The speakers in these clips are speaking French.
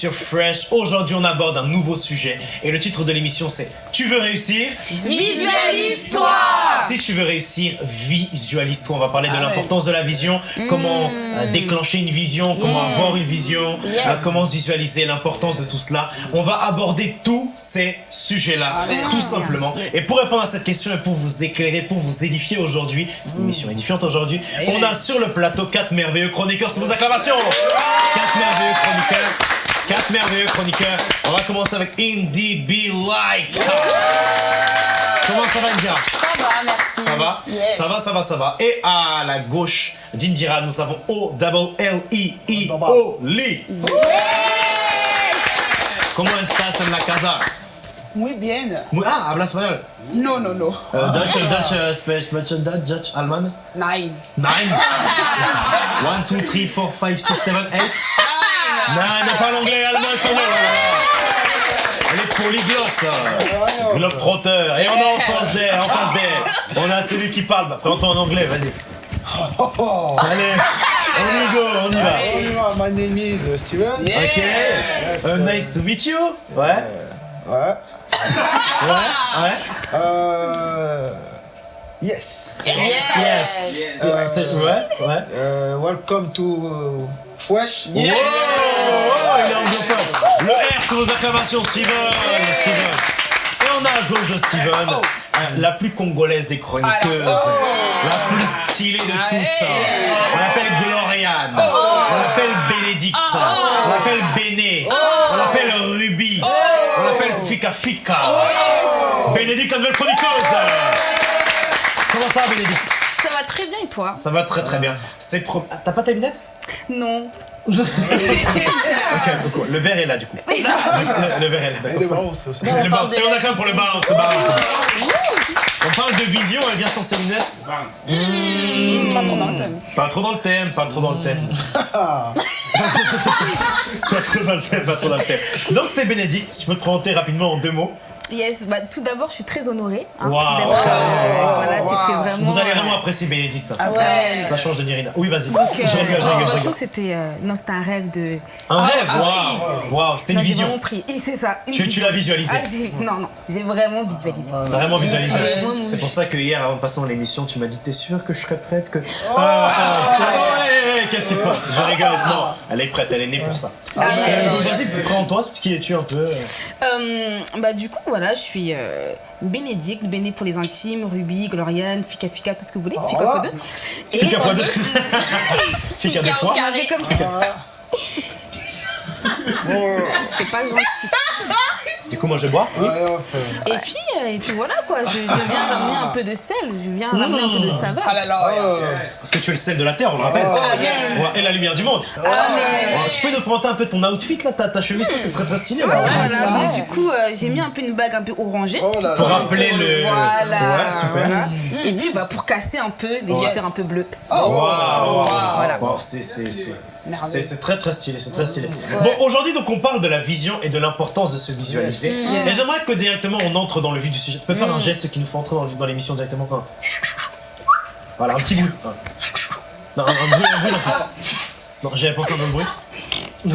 sur Fresh. Aujourd'hui, on aborde un nouveau sujet et le titre de l'émission c'est Tu veux réussir? Visualise-toi Si tu veux réussir, visualise-toi. On va parler de l'importance de la vision, comment euh, déclencher une vision, comment Yes. avoir une vision, Yes. euh, comment se visualiser, l'importance de tout cela. On va aborder tous ces sujets-là, tout simplement. Et pour répondre à cette question et pour vous éclairer, pour vous édifier aujourd'hui, c'est une émission édifiante aujourd'hui, on a sur le plateau quatre merveilleux chroniqueurs. C'est vos acclamations Quatre merveilleux chroniqueurs. Quatre merveilleux chroniqueurs. On va commencer avec Indie Be Like. Comment ça va, India Ça va, merci. ça va? Yes. Ça va, ça va, ça va. Et à la gauche d'Indira, nous avons O double L I I O Li. Comment estás en la casa? Muy bien. Muy- Ah, habla español. No, no, no. Euh, Dutch, Dutch, euh, Spanish, Dutch, Dutch, Dutch, Allemand. Nine. Nine. One, two, three, four, five, six, seven, eight. Non, non, pas l'anglais, allemand, espagnol. Elle est polyglotte. Globe trotteur. Et on a en face d'elle, en face d'elle. On a celui qui parle. Bah, Présente-toi en anglais, vas-y. Allez, on y go, on y va. Bonjour, my name is uh, Steven. Ok. Yes. Uh, nice to meet you. Ouais. Ouais. Ouais. Ouais. Euh... Yes. Yes. Yes. Euh, c'est- ouais. Ouais. Euh, welcome to Oh, il est anglophone. Le R, c'est vos acclamations, Steven. Steven. Et on a à gauche de Steven, euh, la plus congolaise des chroniqueuses, la plus stylée de toutes. On l'appelle Gloriane, on l'appelle Bénédicte, on l'appelle Béné, on l'appelle Ruby, on l'appelle Fika Fika. Bénédicte, la nouvelle chroniqueuse. Comment ça Bénédicte? Ça va très bien et toi? Ça va très très bien. C'est pro... Ah, T'as pas tes lunettes Non. Ok. Le verre est là du coup. Le, le verre est là, Et le d'accord. bounce aussi. Le Et on a quand même pour le bar, ce bar. On parle de vision, elle vient sans ses lunettes. Pas trop dans le thème. Pas trop dans le thème, pas trop dans le thème. pas trop dans le thème, pas trop dans le thème. Donc c'est Bénédicte, tu peux te présenter rapidement en deux mots. Yes, bah, tout d'abord, je suis très honorée. hein, Waouh. d'être, euh, voilà, c'était vraiment. Vous allez euh, vraiment apprécier Bénédicte ça. Ouais. Ça change de Nirina. Oui, vas-y. Donc, euh, Je rigole, je rigole, je rigole. c'était euh, non, c'était un rêve de. Un rêve, waouh. Waouh, c'était une Non, j'ai vision. vraiment pris. Et c'est ça. une Tu- tu vision. l'as visualisé. Ah, Non, non, j'ai vraiment visualisé. Vraiment visualisé. C'est pour ça que hier, avant de passer dans l'émission, tu m'as dit T'es sûr que je serais prête que. Ah, ah, Qu'est-ce qui se passe Je rigole. Non, elle est prête, elle est née pour ça. Ah, ouais. Euh, Vas-y, présente-toi, qui es-tu un peu Euh, bah, du coup, voilà, je suis euh, Bénédicte, Béné pour les intimes, Ruby, Gloriane, Fika Fika, tout ce que vous voulez. Fika Voilà. fois deux. Et Fika fois deux. Fika deux fois. carré comme ça. C'est pas gentil. Du coup, moi je bois. Oui. Et puis, euh, et puis voilà quoi, je, je viens ramener un peu de sel, je viens ramener un peu de saveur. Ah là là. Oh. Parce que tu es le sel de la terre, on le rappelle. Ah, yes. Ouais, Et la lumière du monde. Ah, mais- Ouais, Tu peux nous présenter un peu ton outfit là, ta, ta chemise, c'est très très stylé là. Ah, voilà, ça. donc du coup, euh, j'ai mis un peu une bague un peu orangée. Oh là Pour rappeler le. Voilà. Ouais, super. voilà. Et puis bah, pour casser un peu les Ouais. chaussures un peu bleues. Waouh! Voilà. Wow, c'est- c'est- très très stylé, c'est très stylé. Bon, aujourd'hui donc on parle de la vision et de l'importance de se visualiser. Et j'aimerais que directement on entre dans le vif du sujet. Tu peux faire un geste qui nous fait entrer dans l'émission directement Un. Voilà, un petit bruit. Non, un, un bruit, un bruit. un peu. Non, j'avais pensé à un autre bruit.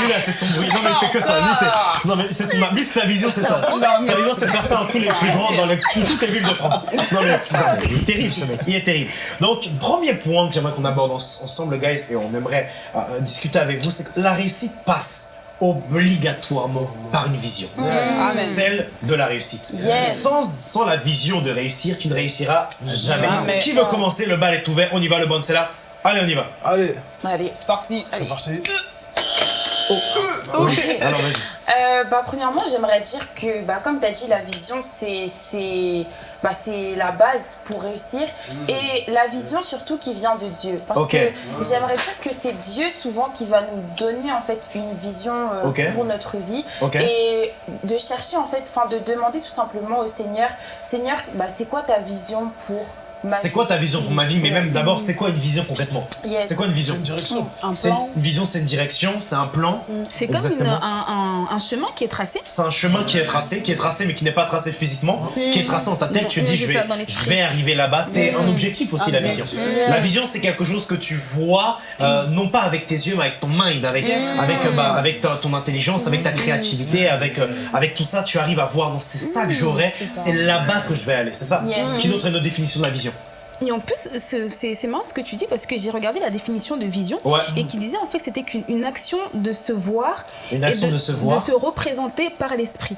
Lui là c'est son bruit. Non mais il fait que ça. Lui c'est. Non mais c'est son. Lui c'est sa vision c'est ça. Sa vision c'est de faire ça dans tous les plus grands, dans les, toutes les villes de France. Non mais non, mais il est terrible ce mec. Il est terrible. Donc premier point que j'aimerais qu'on aborde en- ensemble guys et on aimerait euh, discuter avec vous, c'est que la réussite passe obligatoirement par une vision. Amen. Celle de la réussite. Yes. Sans, sans la vision de réussir, tu ne réussiras jamais. Jamais. Qui veut commencer? Le bal est ouvert, on y va, le bon c'est là. Allez, on y va. Allez, Allez, c'est parti. c'est parti. Alors vas-y. Euh, bah, premièrement, j'aimerais dire que, bah, comme tu as dit, la vision, c'est c'est bah, c'est la base pour réussir. Et la vision, surtout, qui vient de Dieu. Parce que j'aimerais dire que c'est Dieu, souvent, qui va nous donner, en fait, une vision euh, pour notre vie. Et de chercher, en fait, enfin, de demander tout simplement au Seigneur, Seigneur, bah, c'est quoi ta vision pour C'est quoi ta vision pour ma vie Mais même d'abord, c'est quoi une vision concrètement Yes. C'est quoi une vision Une direction. Un C'est plan. une vision, c'est une direction, c'est un plan. C'est comme une- un, un- un chemin qui est tracé. C'est un chemin qui est tracé, qui est tracé mais qui n'est pas tracé physiquement, qui est tracé dans ta tête. Tu te dis, je vais, ça, dans je l'esprit. vais arriver là-bas. C'est un objectif aussi, la vision. La vision, c'est quelque chose que tu vois, euh, non pas avec tes yeux, mais avec ton mind, avec, avec, euh, bah, avec ta- ton intelligence, avec ta créativité, avec, euh, avec tout ça, tu arrives à voir, non, c'est ça que j'aurai, c'est là-bas que je vais aller, c'est ça. Qui d'autre est notre définition de la vision Et en plus, ce- c'est marrant ce que tu dis parce que j'ai regardé la définition de vision Ouais. et qui disait en fait que c'était qu'une une action de se voir Une et action de, se voir. de se représenter par l'esprit.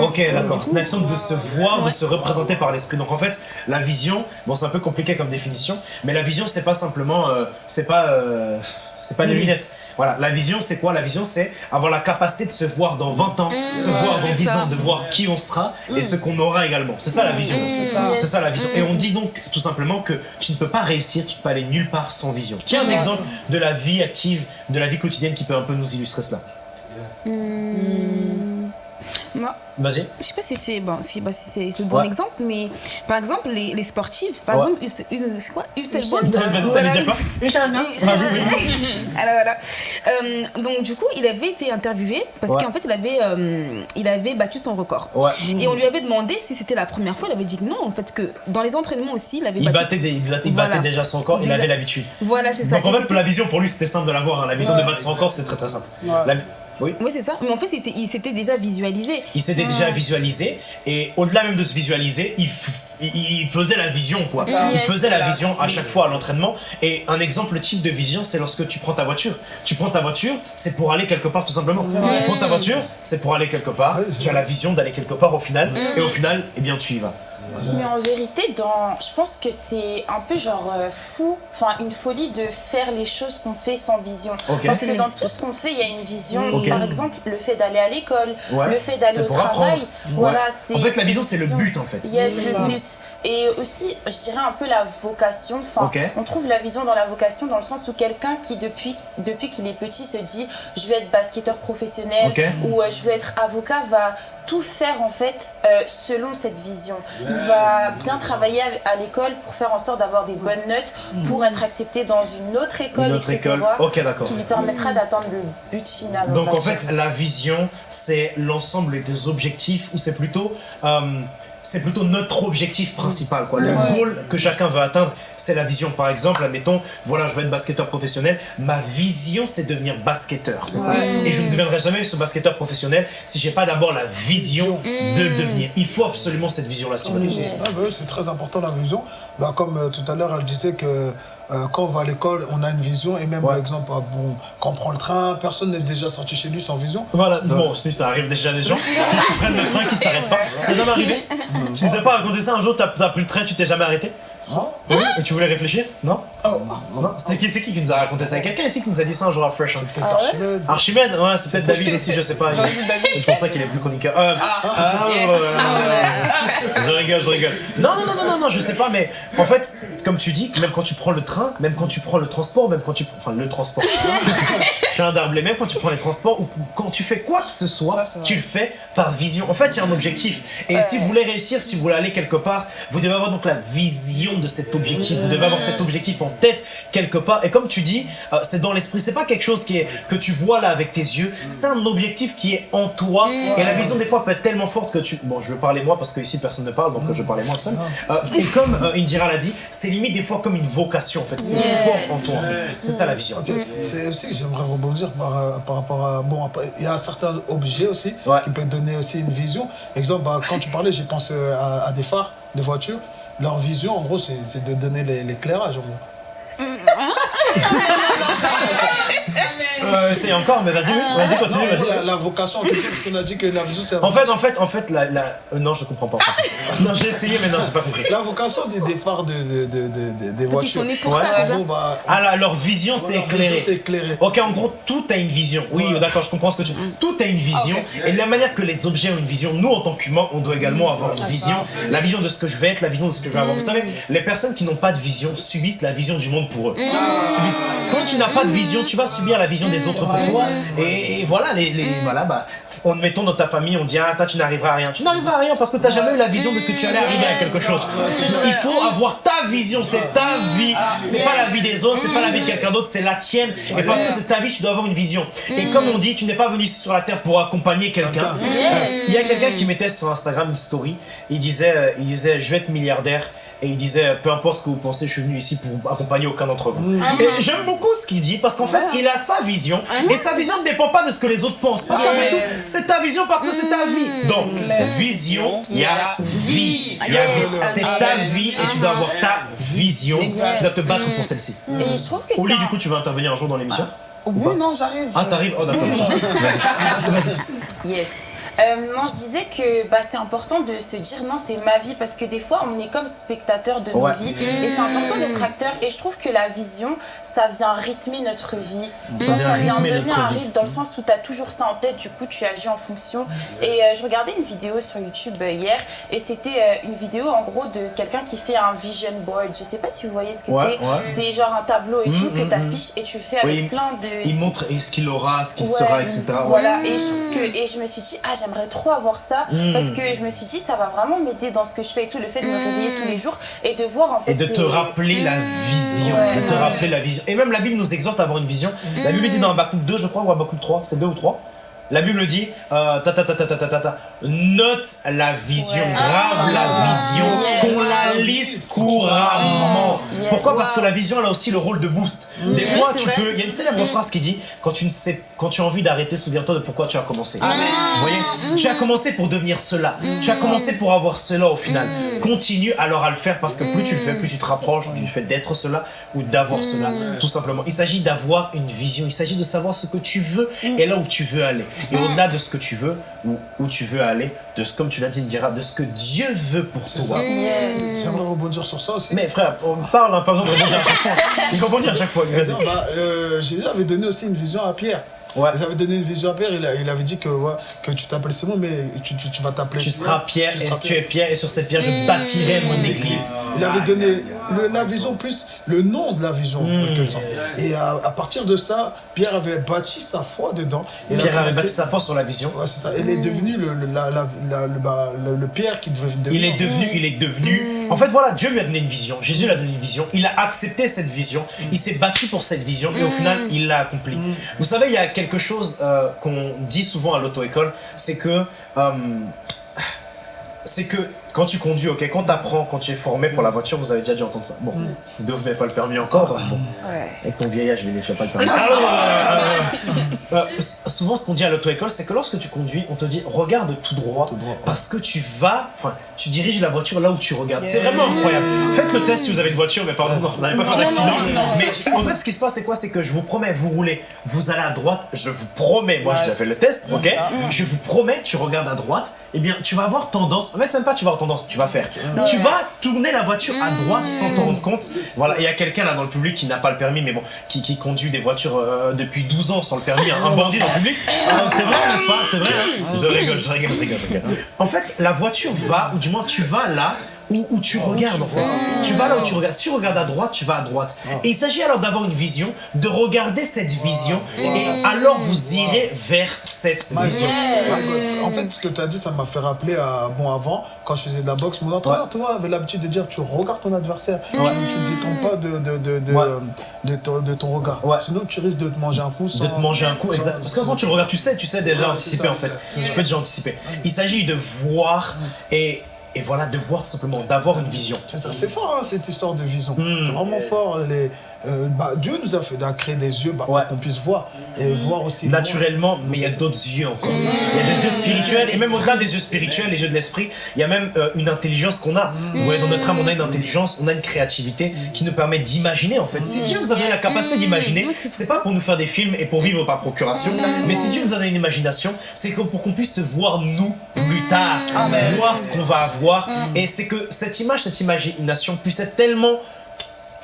Ok, d'accord. C'est une action de se voir, de se représenter par l'esprit. Donc en fait, la vision, bon, c'est un peu compliqué comme définition, mais la vision, c'est pas simplement, euh, c'est pas, euh, c'est pas les lunettes. Voilà, la vision, c'est quoi? La vision, c'est avoir la capacité de se voir dans 20 ans, se voir dans c'est 10 ça. ans, de voir qui on sera et ce qu'on aura également. C'est ça la vision. C'est ça. C'est ça la vision. Et on dit donc tout simplement que tu ne peux pas réussir, tu ne peux aller nulle part sans vision. Qui a un exemple de la vie active, de la vie quotidienne qui peut un peu nous illustrer cela Moi, Vas-y. je sais pas si c'est bon, si, bah, si c'est le bon Ouais. exemple, mais par exemple les, les sportifs, par Ouais. exemple, Us- Us- c'est quoi? Usain Bolt? Vas-y, Voilà. t'allais dire quoi Vas-y, oui. Alors voilà. Euh, donc du coup, il avait été interviewé parce Ouais. qu'en fait, il avait, euh, il avait battu son record. Ouais. Et on lui avait demandé si c'était la première fois. Il avait dit que non, en fait, que dans les entraînements aussi, il avait Il battu. battait, des- il battait, il Voilà. battait déjà son corps, il Déjà. avait l'habitude. Voilà, c'est ça. Donc en Et fait, c'était- la vision, pour lui, c'était simple de l'avoir. hein. La vision de battre son corps, c'est très très simple. La- Oui. Oui, c'est ça. Mais en fait, il s'était déjà visualisé. Il s'était déjà visualisé et au-delà même de se visualiser, il, f- il- il faisait la vision quoi. Ça. Il Yes, faisait la ça. vision à chaque fois à l'entraînement. Et un exemple type de vision, c'est lorsque tu prends ta voiture. Tu prends ta voiture, c'est pour aller quelque part tout simplement. Tu prends ta voiture, c'est pour aller quelque part. Tu as la vision d'aller quelque part au final. Et au final, eh bien tu y vas. Mais en vérité, dans, je pense que c'est un peu genre euh, fou, enfin une folie de faire les choses qu'on fait sans vision. Parce que dans tout ce qu'on fait, il y a une vision. Par exemple, le fait d'aller à l'école, Ouais. le fait d'aller au travail. Voilà, Ouais. c'est. En fait, la vision, c'est le but, en fait. Yes, C'est le ça. but. Et aussi, je dirais un peu la vocation. Enfin, on trouve la vision dans la vocation dans le sens où quelqu'un qui depuis depuis qu'il est petit se dit, je veux être basketteur professionnel ou euh, je veux être avocat, va tout faire en fait euh, selon cette vision. Il va bien travailler à, l'école pour faire en sorte d'avoir des bonnes notes, pour être accepté dans une autre école, Une autre école. Ok, d'accord. qui lui permettra d'atteindre le but final. on Donc en fait, la vision, c'est l'ensemble des objectifs ou c'est plutôt, euh, c'est plutôt notre objectif principal. Quoi. Le goal que chacun veut atteindre, c'est la vision. Par exemple, admettons, voilà, je veux être basketteur professionnel. Ma vision, c'est devenir basketteur, c'est ça. Et je ne deviendrai jamais ce basketteur professionnel si j'ai pas d'abord la vision de le devenir. Il faut absolument cette vision-là. Ah bah oui, c'est très important la vision. Bah, comme euh, tout à l'heure, elle disait que euh, quand on va à l'école, on a une vision. Et même, par exemple, ah, bon, quand on prend le train, personne n'est déjà sorti chez lui sans vision. Voilà, bon, si ça arrive déjà des gens qui prennent le train qui s'arrêtent pas. C'est jamais arrivé Tu nous as pas raconté ça un jour, t'as as pris le train, tu t'es jamais arrêté? Non Oui, et tu voulais réfléchir? Non? Oh. Non C'est qui, c'est qui qui nous a raconté ça? Quelqu'un ici qui nous a dit ça un jour à Fresh hein Peut-être Archimède. Archimède Ouais, c'est peut-être David aussi, je sais pas. C'est pour ça qu'il est plus chroniqueur. Euh, ah, ouais, ouais, ouais. Je rigole, je rigole. Non, non, non, non, non, non, je sais pas, mais en fait, comme tu dis, même quand tu prends le train, même quand tu prends le transport, même quand tu. Enfin, le transport. je suis un darblé, même quand tu prends les transports ou quand tu fais quoi que ce soit, tu le fais par vision. En fait, il y a un objectif. Et si vous voulez réussir, si vous voulez aller quelque part, vous devez avoir donc la vision de cet objectif. Vous devez avoir cet objectif en tête quelque part. Et comme tu dis, euh, c'est dans l'esprit. C'est pas quelque chose qui est, que tu vois là avec tes yeux. C'est un objectif qui est en toi. Et la vision, des fois, peut être tellement forte que tu. Bon, je veux parler moi parce que ici personne ne parle, donc euh, je vais parler moi seul. Euh, et comme euh, Indira l'a dit, c'est limite des fois comme une vocation en fait. C'est Yes. fort en toi en fait. C'est ça la vision. C'est aussi que j'aimerais rebondir par, par rapport à. Bon, il y a certains objets aussi Ouais. qui peuvent donner aussi une vision. Exemple, bah, quand tu parlais, j'ai pensé à, à des phares de voitures. Leur vision, en gros, c'est de donner l'éclairage. en gros. Euh, essaye encore, mais vas-y, Ah. vas-y, Non, continue, en gros, la, vas-y. la vocation, qu'on a dit que la vision, c'est. En fait, en fait, en fait, la, la... euh, non, je comprends pas. fait. non, j'ai essayé, mais non, j'ai pas compris. La vocation des, des phares de, de, de, de- de- des Ils voitures. sont nés pour Ouais. ça, ça gros, bah, Ah là, leur vision, c'est éclairé. Ok, en gros, tout a une vision. Oui, Ouais. d'accord, je comprends ce que tu. Tout a une vision. Et de la manière que les objets ont une vision, nous, en tant qu'humains, on doit également avoir une vision. La vision de ce que je vais être, la vision de ce que je vais avoir. Vous savez, les personnes qui n'ont pas de vision subissent la vision du monde pour eux. Subissent. Quand tu n'as pas de vision, tu vas subir la vision des autres pour toi. Et, et voilà, les, les- voilà, bah. On mettons dans ta famille, on dit ah toi tu n'arriveras à rien. Tu n'arriveras à rien parce que tu n'as jamais eu la vision de que tu allais arriver à quelque chose. Il faut avoir ta vision, c'est ta vie. C'est pas la vie des autres, c'est pas la vie de quelqu'un d'autre, c'est la tienne. Et parce que c'est ta vie, tu dois avoir une vision. Et comme on dit, tu n'es pas venu ici sur la terre pour accompagner quelqu'un. Il y a quelqu'un qui mettait sur Instagram une story. Il disait, euh, il disait, je vais être milliardaire. Et il disait, peu importe ce que vous pensez, je suis venu ici pour accompagner aucun d'entre vous. Et j'aime beaucoup ce qu'il dit parce qu'en fait, il a sa vision. Et sa vision ne dépend pas de ce que les autres pensent. Parce qu'après tout, c'est ta vision parce que c'est ta vie. Donc, vision, il y a vie. Il y a vie. C'est ta vie et tu dois avoir ta vision. Tu dois te battre pour celle-ci. Et je trouve que Oli, ça- du coup, tu vas intervenir un jour dans l'émission? Oui, non, j'arrive. Ah, t'arrives? Oh, d'accord. Vas-y. Vas-y. Yes. Euh, non, je disais que bah, c'est important de se dire non, c'est ma vie parce que des fois on est comme spectateur de Ouais. nos vies et c'est important d'être acteur. Et je trouve que la vision, ça vient rythmer notre vie. Ça vient rythmer donner un rythme dans le sens où tu as toujours ça en tête, du coup tu agis en fonction. Et euh, je regardais une vidéo sur YouTube euh, hier et c'était euh, une vidéo en gros de quelqu'un qui fait un vision board. Je sais pas si vous voyez ce que Ouais, c'est. ouais. C'est genre un tableau et Mm, tout que mm, tu affiches et tu fais avec Oui, plein de. Il montre et ce qu'il aura, ce qu'il Ouais, sera, etc. Voilà, et je trouve que et je me suis dit ah j'aimerais trop avoir ça Mm. parce que je me suis dit ça va vraiment m'aider dans ce que je fais et tout le fait de me réveiller tous les jours et de voir en fait Et de te rappeler la vision. Ouais. De te rappeler la vision. Et même la Bible nous exhorte à avoir une vision. La Bible dit dans Habakkuk 2, je crois, ou Habakkuk 3, c'est 2 ou 3. La Bible dit, euh, ta, ta, ta, ta, ta, ta, ta, note la vision, grave la vision, qu'on la lise couramment. Pourquoi? Parce que la vision, elle a aussi le rôle de boost. Des fois, tu peux. Il y a une célèbre phrase qui dit, quand tu, as envie d'arrêter, souviens-toi de pourquoi tu as commencé. Voyez? Tu as commencé pour devenir cela. Tu as commencé pour avoir cela au final. Continue alors à le faire parce que plus tu le fais, plus tu te rapproches du fait d'être cela ou d'avoir cela, tout simplement. Il s'agit d'avoir une vision, il s'agit de savoir ce que tu veux et là où tu veux aller. Et au-delà de ce que tu veux ou où tu veux aller, de ce, comme tu l'as dit, Indira, de ce que Dieu veut pour toi. J'aimerais rebondir sur ça aussi. Mais frère, on parle, hein, pas besoin de rebondir à chaque fois. Il rebondit à chaque fois. Bah, euh, Jésus avait donné aussi une vision à Pierre. Ouais. Ils avaient donné une vision à Pierre, il, a- il avait dit que, ouais, que tu t'appelles Simon, mais tu, tu, tu vas t'appeler Tu seras Pierre tu et seras tu es Pierre et sur cette pierre je bâtirai mon église. Il avait donné le- la vision plus le nom de la vision. Sorte. Et à, à partir de ça, Pierre avait bâti sa foi dedans. A Pierre avait bâti sa force sur la vision. Ouais, c'est ça. Il est devenu le, le, la- la- la- le, bah, le- le Pierre qui devait devenir. Il est devenu, il est devenu. En fait, voilà, Dieu lui a donné une vision. Jésus lui a donné une vision. Il a accepté cette vision. Il s'est battu pour cette vision et au final, il l'a accompli. Vous savez, il y a quelque chose euh, qu'on dit souvent à l'auto-école, c'est que euh, c'est que quand tu conduis, ok, quand tu apprends, quand tu es formé pour la voiture, vous avez déjà dû entendre ça. Bon, vous deux, vous n'avez pas le permis encore. Bon, avec ton vieillage, je vais pas le permis. Alors, euh, euh, souvent, ce qu'on dit à l'auto-école, c'est que lorsque tu conduis, on te dit regarde tout droit, parce que tu vas, enfin, tu diriges la voiture là où tu regardes. C'est vraiment incroyable. Faites le test si vous avez une voiture, mais pardon, non, n'allez pas faire d'accident. Mais en fait, ce qui se passe, c'est quoi? C'est que je vous promets, vous roulez, vous allez à droite, je vous promets, moi j'ai déjà fait le test, ok? Je vous promets, tu regardes à droite, et bien tu vas avoir tendance, en fait, c'est même pas tu vas avoir tendance, tu vas faire. Tu vas tourner la voiture à droite sans t'en rendre compte. Voilà, il y a quelqu'un là dans le public qui n'a pas le permis, mais bon, qui, qui conduit des voitures euh, depuis 12 ans sans le permis, hein, un bandit dans le public. Ah, c'est vrai, n'est-ce pas? C'est vrai. hein je rigole, je rigole, je rigole, je rigole. En fait, la voiture va, ou du moins tu vas là où, où tu regardes en fait. Tu vas là où tu regardes. Si tu regardes à droite, tu vas à droite. Et il s'agit alors d'avoir une vision, de regarder cette vision, et alors vous irez vers cette vision. En fait, ce que tu as dit, ça m'a fait rappeler à, bon, avant, quand je faisais de la boxe, mon entraîneur, Ouais. tu vois, avait l'habitude de dire tu regardes ton adversaire, tu, tu détends pas de, de, de, de, Ouais. de ton, de ton regard. Ouais. Sinon, tu risques de te manger un coup. de te manger un coup, exact. Parce que quand tu le regardes, tu sais, tu sais déjà Ouais, anticiper ça, en fait. Tu peux déjà anticiper. Il s'agit de voir et, et voilà, de voir tout simplement, d'avoir une vision. C'est fort, hein, cette histoire de vision. Hmm. C'est vraiment fort. Les, euh, bah, Dieu nous a fait a créé des yeux bah, Ouais. pour qu'on puisse voir. Et voir aussi. Naturellement, mais il y a d'autres yeux encore. Il y a des yeux spirituels, et même au-delà des yeux spirituels, les yeux de l'esprit, il y a même euh, une intelligence qu'on a. Vous voyez, dans notre âme, on a une intelligence, on a une créativité qui nous permet d'imaginer en fait. Si Dieu nous a donné la capacité d'imaginer, c'est pas pour nous faire des films et pour vivre par procuration, mais si Dieu nous a donné une imagination, c'est que pour qu'on puisse se voir nous plus tard, voir ce qu'on va avoir, et c'est que cette image, cette imagination puisse être tellement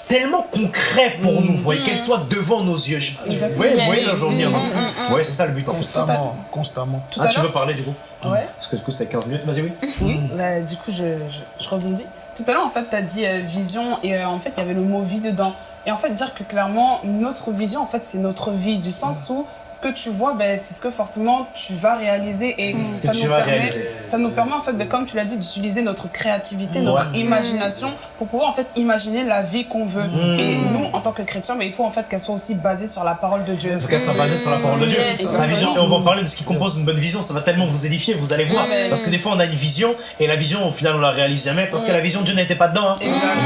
tellement concret pour nous, vous voyez, qu'elle soit devant nos yeux. Vous voyez, vous voyez là, je veux venir, non Ouais, c'est ça le but en fait. Constamment. Constamment. Tout Ah, tu veux parler du coup Ouais. Parce que du coup, c'est 15 minutes. Vas-y, oui. Oui, bah, du coup, je, je, je rebondis. Tout à l'heure, en fait, tu as dit euh, vision et euh, en fait, il y avait le mot vie dedans. Et en fait, dire que clairement, notre vision, en fait, c'est notre vie, du sens où ce que tu vois, ben, c'est ce que forcément tu vas réaliser. Et ça, que nous tu vas permet, réaliser. ça nous permet, en fait, ben, comme tu l'as dit, d'utiliser notre créativité, notre Ouais. imagination pour pouvoir, en fait, imaginer la vie qu'on veut. Mm. Et nous, en tant que chrétiens, ben, il faut, en fait, qu'elle soit aussi basée sur la parole de Dieu. Faut qu'elle soit basée sur la parole de Dieu. La vision, et on va en parler de ce qui compose une bonne vision, ça va tellement vous édifier, vous allez voir. Parce que des fois on a une vision et la vision au final on la réalise jamais parce que la vision Dieu n'était pas dedans. hein.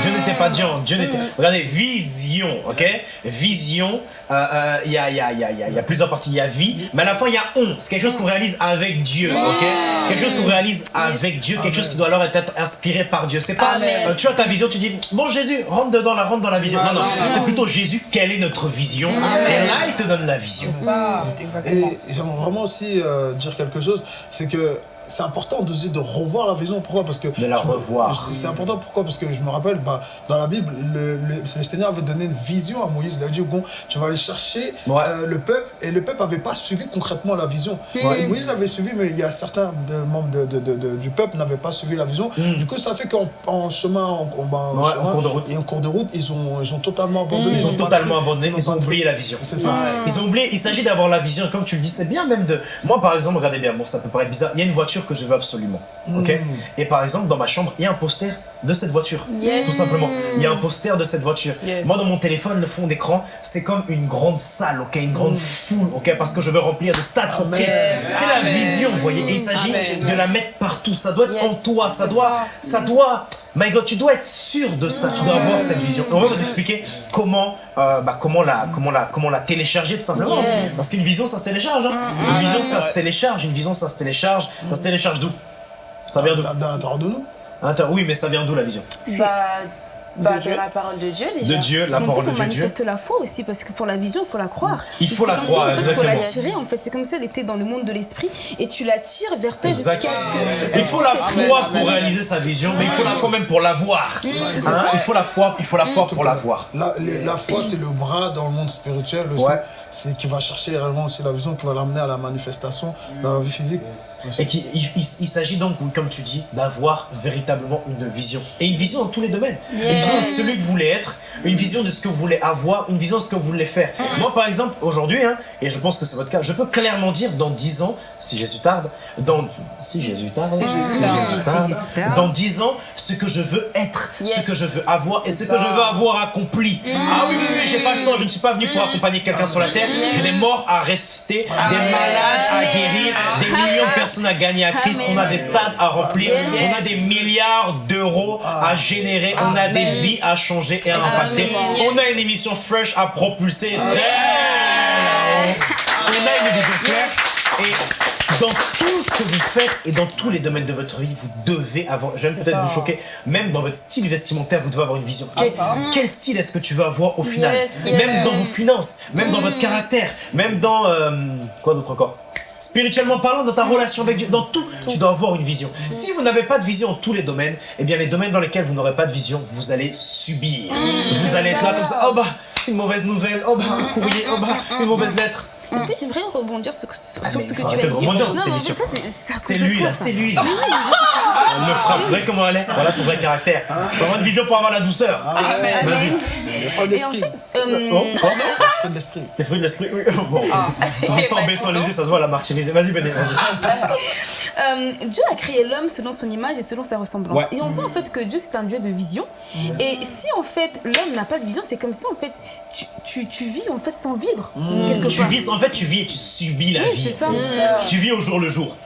Dieu n'était pas Dieu. Dieu n'était. Regardez, vision, ok? Vision, euh, euh, il y, a, il y, a, il y, a, il y a- il plusieurs parties. Il y a vie, mais à la fin il y a on. C'est quelque chose qu'on réalise avec Dieu, ok? Quelque chose qu'on réalise avec Dieu, quelque chose qui doit alors être inspiré par Dieu. C'est pas, Amen. euh, tu as ta vision, tu dis, bon Jésus, rentre dedans, la rentre dans la vision. Non, non, c'est plutôt Jésus, quelle est notre vision? Et là il te donne la vision. Ça, exactement. Et j'aimerais vraiment aussi euh, dire quelque chose, c'est que c'est important de, de revoir la vision. Pourquoi? Parce que De la je me- revoir. c'est- important. Pourquoi? Parce que je me rappelle, bah, dans la Bible, le, le- le Seigneur avait donné une vision à Moïse. Il a dit, bon, tu vas aller chercher Ouais. euh, le peuple, et le peuple n'avait pas suivi concrètement la vision. Et Moïse l'avait suivi, mais il y a certains de- membres de- de- de- de- du peuple n'avaient pas suivi la vision. Du coup, ça fait qu'en en chemin, en, cours de route. et en cours de route, ils ont, ils ont totalement abandonné. Ils ont totalement cru. abandonné, ils ont oublié la vision. C'est ça. Ils ont oublié, il s'agit d'avoir la vision, et comme tu le dis, c'est bien même de... Moi par exemple, regardez bien, bon ça peut paraître bizarre, il y a une voiture que je veux absolument, ok? Et par exemple, dans ma chambre, il y a un poster de cette voiture, Yes. tout simplement. Il y a un poster de cette voiture. Yes. Moi dans mon téléphone, le fond d'écran, c'est comme une grande salle, ok? Une grande foule, ok? Parce que je veux remplir de stades sur Christ. C'est la vision, vous voyez? Et il s'agit de la mettre partout, ça doit être Yes. en toi, ça doit... ça. Ça doit... My God, tu dois être sûr de ça, tu dois avoir cette vision. Et on va vous expliquer comment, euh, bah, comment, la, comment, la, comment la télécharger tout simplement. Yes. Parce qu'une vision, ça se télécharge. hein. Une vision, ça se télécharge. Une vision, ça se télécharge. Ça se télécharge d'où? Ça vient d'où? De nous. Attends, Oui, mais ça vient d'où la vision? Bah, bah, Dieu. de la parole de Dieu déjà. De Dieu, la parole plus, de on Dieu. Dieu. manifeste la foi aussi, parce que pour la vision, il faut la croire. Il faut la croire, ça, en fait, Il faut l'attirer, en fait. C'est comme si elle était dans le monde de l'esprit et tu l'attires vers toi jusqu'à ce Exact. que. Il faut la foi pour réaliser sa vision, mais il faut la foi même pour l'avoir. Hein, il faut la foi, il faut la foi pour l'avoir. La, foi, c'est le bras dans le monde spirituel aussi. C'est qui va chercher réellement aussi la vision qui va l'amener à la manifestation dans la vie physique. Et qu'il il, il- il s'agit donc, comme tu dis, d'avoir véritablement une vision. Et une vision dans tous les domaines. Vision de celui que vous voulez être, une vision de ce que vous voulez avoir, une vision de ce que vous voulez faire. Moi, par exemple, aujourd'hui, hein, et je pense que c'est votre cas, je peux clairement dire dans 10 ans, si Jésus tarde, dans... Si Jésus tarde, Si Jésus tarde. Dans 10 ans, ce que je veux être, ce que je veux avoir et ce que je veux avoir accompli. Ah oui, oui, oui, j'ai pas le temps, je ne suis pas venu pour accompagner quelqu'un sur la terre, j'ai des morts à rester, des malades à guérir, des millions de personnes à gagner à Christ, on a des stades à remplir, on a des milliards d'euros à générer, on a des vies à changer et à impacter, on a une émission fresh à propulser. On a une vision claire. Et dans tout ce que vous faites et dans tous les domaines de votre vie, vous devez avoir, je vais peut-être vous choquer, même dans votre style vestimentaire, vous devez avoir une vision. Quel, ça. quel style est-ce que tu veux avoir au final? Yes, yes. Même dans vos finances, même dans votre caractère, même dans... euh, quoi d'autre encore? Spirituellement parlant, dans ta relation avec Dieu, dans tout, tu dois avoir une vision. Si vous n'avez pas de vision en tous les domaines, eh bien les domaines dans lesquels vous n'aurez pas de vision, vous allez subir. Vous allez être là comme ça, oh bah, une mauvaise nouvelle, oh bah, un courrier, oh bah, une mauvaise lettre. En plus, j'aimerais rebondir sur, sur Ah, ce que tu as de dit. rebondir Non, mais ça, c'est- de lui là, c'est lui là. Elle me frappe, vous voyez comment elle est Voilà son vrai caractère. Faut avoir une vision pour avoir la douceur. Vas-y. Le en d'esprit. fait, euh, Oh, oh. Le fruit d'esprit. Les fruits de l'esprit, oui. Bon. Baissant les yeux, ça se voit, la martyrisée. Vas-y, Béné, vas-y. Euh, Dieu a créé l'homme selon son image et selon sa ressemblance. Et on voit en fait que Dieu c'est un Dieu de vision. Et si en fait l'homme n'a pas de vision, c'est comme si en fait tu, tu, tu vis en fait sans vivre quelque Tu part. vis, en fait, tu vis et tu subis la Oui, vie. c'est ça. Tu vis au jour le jour.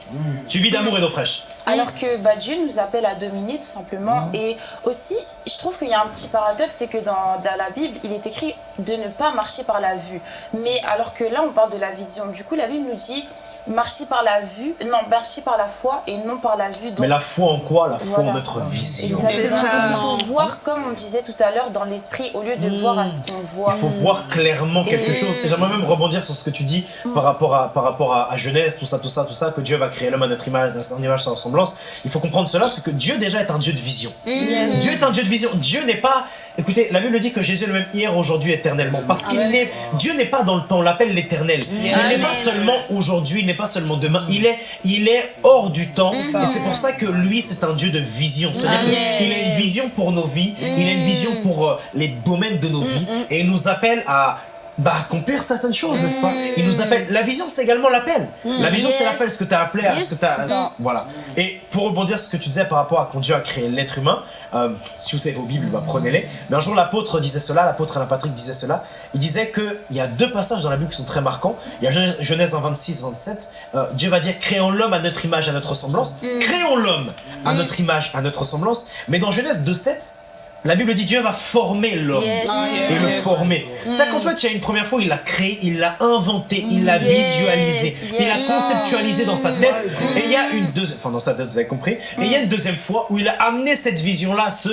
Tu vis d'amour et d'eau fraîche. Alors que bah, Dieu nous appelle à dominer tout simplement. Et aussi, je trouve qu'il y a un petit paradoxe, c'est que dans, dans la Bible, il est écrit de ne pas marcher par la vue. Mais alors que là, on parle de la vision. Du coup, la Bible nous dit marcher par la vue, non, marcher par la foi et non par la vue. Donc, Mais la foi en quoi? La foi en notre vision. Exactement. Il faut voir, comme on disait tout à l'heure, dans l'esprit, au lieu de voir à ce qu'on voit. Il faut voir clairement quelque Et- chose. Et j'aimerais même rebondir sur ce que tu dis par rapport à, par rapport à, à Genèse, tout ça, tout ça, tout ça, que Dieu va créer l'homme à notre image, à son image, sa ressemblance. Il faut comprendre cela, c'est que Dieu déjà est un Dieu de vision. Yes. Dieu est un Dieu de vision. Dieu n'est pas. Écoutez, la Bible dit que Jésus est le même hier, aujourd'hui, éternellement. Parce qu'il n'est. Dieu n'est pas dans le temps. On l'appelle l'éternel. Il n'est pas seulement aujourd'hui, il n'est pas seulement demain, il est, il est hors du temps. Et c'est pour ça que lui, c'est un Dieu de vision. C'est-à-dire qu'il a une vision pour nos vies, il a une vision pour euh, les domaines de nos vies, et il nous appelle à bah, accomplir certaines choses, n'est-ce pas? Il nous appelle. La vision, c'est également l'appel. La vision, c'est Yes. l'appel, ce que tu as appelé, à ce que tu as. c'est. Voilà. Et pour rebondir sur ce que tu disais par rapport à quand Dieu a créé l'être humain, euh, si vous savez vos Bibles, bah, prenez-les. Mais un jour, l'apôtre disait cela, l'apôtre Alain Patrick disait cela. Il disait qu'il y a deux passages dans la Bible qui sont très marquants. Il y a Gen- Genèse 1, 26, 27. Euh, Dieu va dire créons l'homme à notre image, à notre ressemblance. Créons l'homme à notre image, à notre ressemblance. Mais dans Genèse 2, 7, la Bible dit Dieu va former l'homme Yes. Ah, yes. et le former. C'est qu'en fait, il y a une première fois, il l'a créé, il l'a inventé, il l'a Yes, visualisé, il a yes. conceptualisé dans sa tête. Et il y a une deuxième, enfin dans sa tête, vous avez compris. Et il y a une deuxième fois où il a amené cette vision-là à se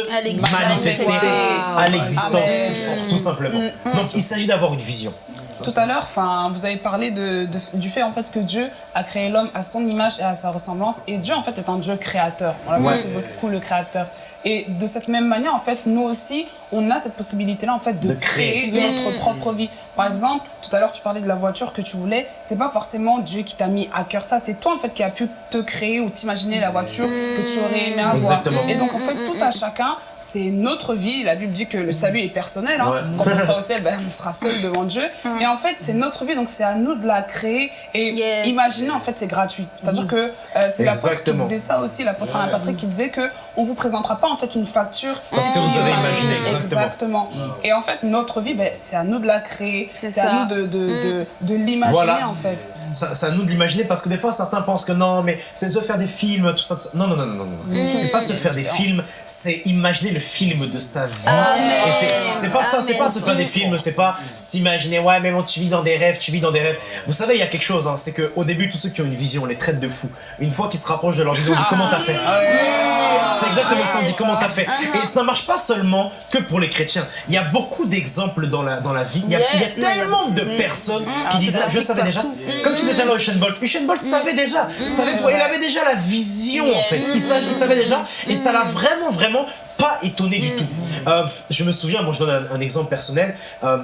manifester Wow. à l'existence, tout simplement. Donc il s'agit d'avoir une vision. Tout à l'heure, enfin, vous avez parlé de, de- du fait en fait que Dieu a créé l'homme à son image et à sa ressemblance, et Dieu en fait est un Dieu créateur. On l'appelle Ouais. beaucoup le créateur. Et de cette même manière, en fait, nous aussi, on a cette possibilité-là en fait de, De créer. créer notre propre vie. Par exemple, tout à l'heure, tu parlais de la voiture que tu voulais. C'est pas forcément Dieu qui t'a mis à cœur ça. C'est toi en fait qui a pu te créer ou t'imaginer la voiture que tu aurais aimé avoir. Exactement. Et donc en fait, tout à chacun, c'est notre vie. La Bible dit que le salut est personnel. hein. Ouais. Quand on sera au ciel, ben, on sera seul devant Dieu. Et en fait, c'est notre vie, donc c'est à nous de la créer. Et Yes. imaginer, en fait, c'est gratuit. C'est-à-dire que euh, c'est l'apôtre qui disait ça aussi, l'apôtre Alain Patrick qui disait que on vous présentera pas en fait une facture Parce que vous avez imaginé, exactement. Exactement. Et en fait, notre vie, ben, c'est à nous de la créer. C'est à nous de, de, de, de l'imaginer Voilà. en fait. Ça- C'est à nous de l'imaginer parce que des fois certains pensent que non, mais c'est se faire des films, tout ça. tout ça. Non, non, non, non, non. non. C'est pas se faire des films, c'est imaginer le film de sa vie. Amen. Et c'est- pas ça, c'est pas se faire des films, c'est pas s'imaginer, ouais, mais bon, tu vis dans des rêves, tu vis dans des rêves. Vous savez, il y a quelque chose, hein, c'est qu'au début, tous ceux qui ont une vision, on les traite de fous. Une fois qu'ils se rapprochent de leur vision, on dit comment t'as fait? C'est exactement ça, on dit comment t'as fait? Et ça ne marche pas seulement que pour les chrétiens. Il y a beaucoup d'exemples dans la, dans la vie. Il y a, il y a Yes. tellement de personnes qui disaient, je savais déjà. Comme tu disais tout à l'heure, Usain Bolt. Usain Bolt savait déjà. Savait, il avait déjà la vision, en fait. Il savait déjà. Et ça l'a vraiment, vraiment abbiamo pas étonné du tout. Euh, je me souviens, bon, je donne un, un exemple personnel. Euh,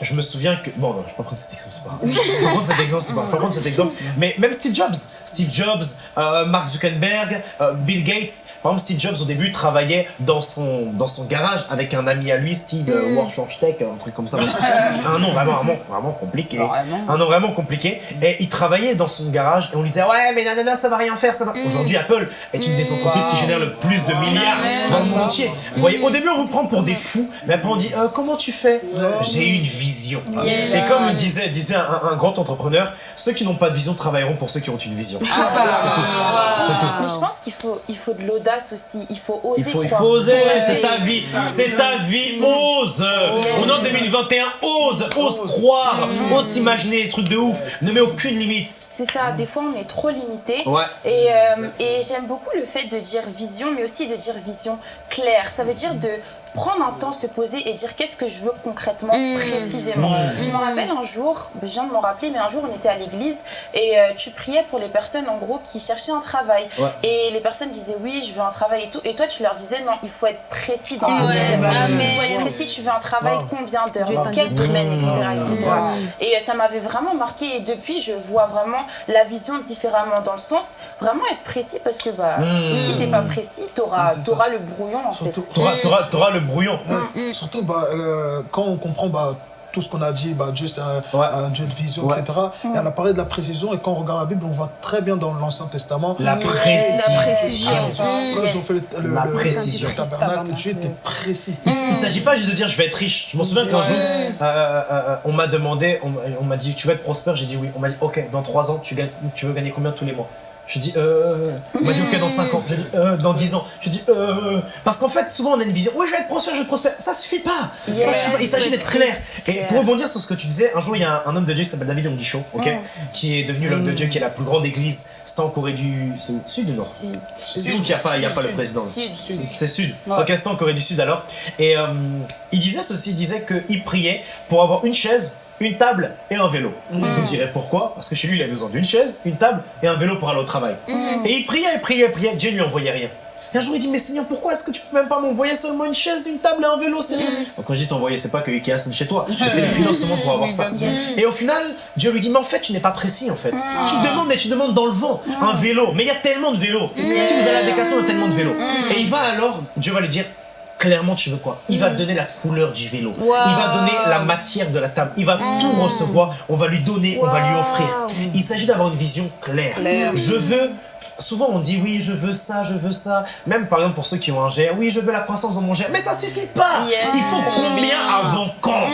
je me souviens que. Bon, non, je vais pas prendre cet exemple, c'est pas grave. Je vais pas prendre cet exemple, c'est pas grave. Je vais pas prendre cet exemple. Mais même Steve Jobs. Steve Jobs, euh, Mark Zuckerberg, Bill Gates. Par exemple, Steve Jobs, au début, travaillait dans son, dans son garage avec un ami à lui, Steve euh, Warshorchtech, un truc comme ça. un nom vraiment, vraiment, vraiment compliqué. Vraiment. Un nom vraiment compliqué. Et il travaillait dans son garage et on lui disait Ouais, mais nanana, ça va rien faire. Ça va. Aujourd'hui, Apple est une des entreprises qui génère le plus de milliards dans le monde entier. Vous voyez, au début, on vous prend pour des fous, mais après, on dit Euh, Comment tu fais? J'ai une vision. Yes. Et comme disait, disait un, un grand entrepreneur, ceux qui n'ont pas de vision travailleront pour ceux qui ont une vision. C'est tout. C'est tout. Mais je pense qu'il faut, il faut de l'audace aussi. Il faut oser. Il faut, il faut oser, c'est ta vie, c'est ta vie, ose On est en 2021, ose, ose croire, ose t'imaginer des trucs de ouf, ne mets aucune limite. C'est ça, des fois on est trop limité. Ouais. Et, euh, et j'aime beaucoup le fait de dire vision, mais aussi de dire vision claire. Ça veut dire de prendre un temps, se poser et dire qu'est-ce que je veux concrètement, précisément. Je me rappelle un jour, je viens de m'en rappeler, mais un jour on était à l'église et euh, tu priais pour les personnes en gros qui cherchaient un travail. Ouais. Et les personnes disaient oui, je veux un travail et tout. Et toi tu leur disais non, il faut être précis dans ce Ouais. veux. Amen. Il faut être précis, tu veux un travail Wow. combien d'heures, dans quel domaine, etc. Et euh, ça m'avait vraiment marqué et depuis je vois vraiment la vision différemment dans le sens vraiment être précis parce que bah, si t'es pas précis, t'auras auras le brouillon en Surtout, fait. Le brouillon. Ouais, Surtout bah, euh, quand on comprend bah, tout ce qu'on a dit, bah, Dieu c'est un, Ouais. un Dieu de vision, Ouais. etc. Et elle a parlé de la précision et quand on regarde la Bible, on voit très bien dans l'Ancien Testament. La précision. La précision. Quand ils ont fait le, le, La le- précision. le tabernacle, Dieu était précis. Il, il s'agit pas juste de dire je vais être riche. Je m'en souviens qu'un jour, euh, euh, euh, on m'a demandé, on, m'a- on m'a dit tu vas être prospère. J'ai dit oui. On m'a dit ok, dans 3 ans, tu, gagnes, tu veux gagner combien tous les mois Je dis euh. On m'a dit ok, dans 5 ans. J'ai dit euh, dans 10 ans. Je dis euh. Parce qu'en fait, souvent on a une vision. Oui, je vais être prospère, je vais être prospère. Ça suffit pas. Ça suffit pas. Il s'agit d'être clair. Et pour rebondir sur ce que tu disais, un jour il y a un, un homme de Dieu qui s'appelle David Onguicho, ok, qui est devenu l'homme de Dieu, qui est la plus grande église. C'était en Corée du Sud ou Nord C'est où qu'il n'y a pas, il y a pas le président Sud, sud. c'est Sud. Ouais. Ok, c'était en Corée du Sud alors. Et euh, il disait ceci, il disait qu'il priait pour avoir une chaise, une table et un vélo. Vous direz pourquoi Parce que chez lui, il avait besoin d'une chaise, une table et un vélo pour aller au travail. Et il priait, il priait, il priait, Dieu ne lui envoyait rien. Et un jour, il dit, mais Seigneur, pourquoi est-ce que tu peux même pas m'envoyer seulement une chaise, une table et un vélo, Seigneur Donc, Quand je dis t'envoyer, c'est pas que Ikea sonne chez toi, c'est les financements pour avoir ça. Et au final, Dieu lui dit, mais en fait, tu n'es pas précis, en fait. Tu demandes, mais tu demandes dans le vent, un vélo. Mais il y a tellement de vélos. Si vous allez à Decathlon, il y a tellement de vélos. Et il va alors, Dieu va lui dire, clairement tu veux quoi? Il va te donner la couleur du vélo. Il va donner la matière de la table. Il va tout recevoir. On va lui donner, on va lui offrir. Il s'agit d'avoir une vision claire. Je veux Souvent on dit oui je veux ça, je veux ça. Même par exemple pour ceux qui ont un GR, oui je veux la croissance dans mon GR. Mais ça suffit pas Yes. Il faut combien avant quand?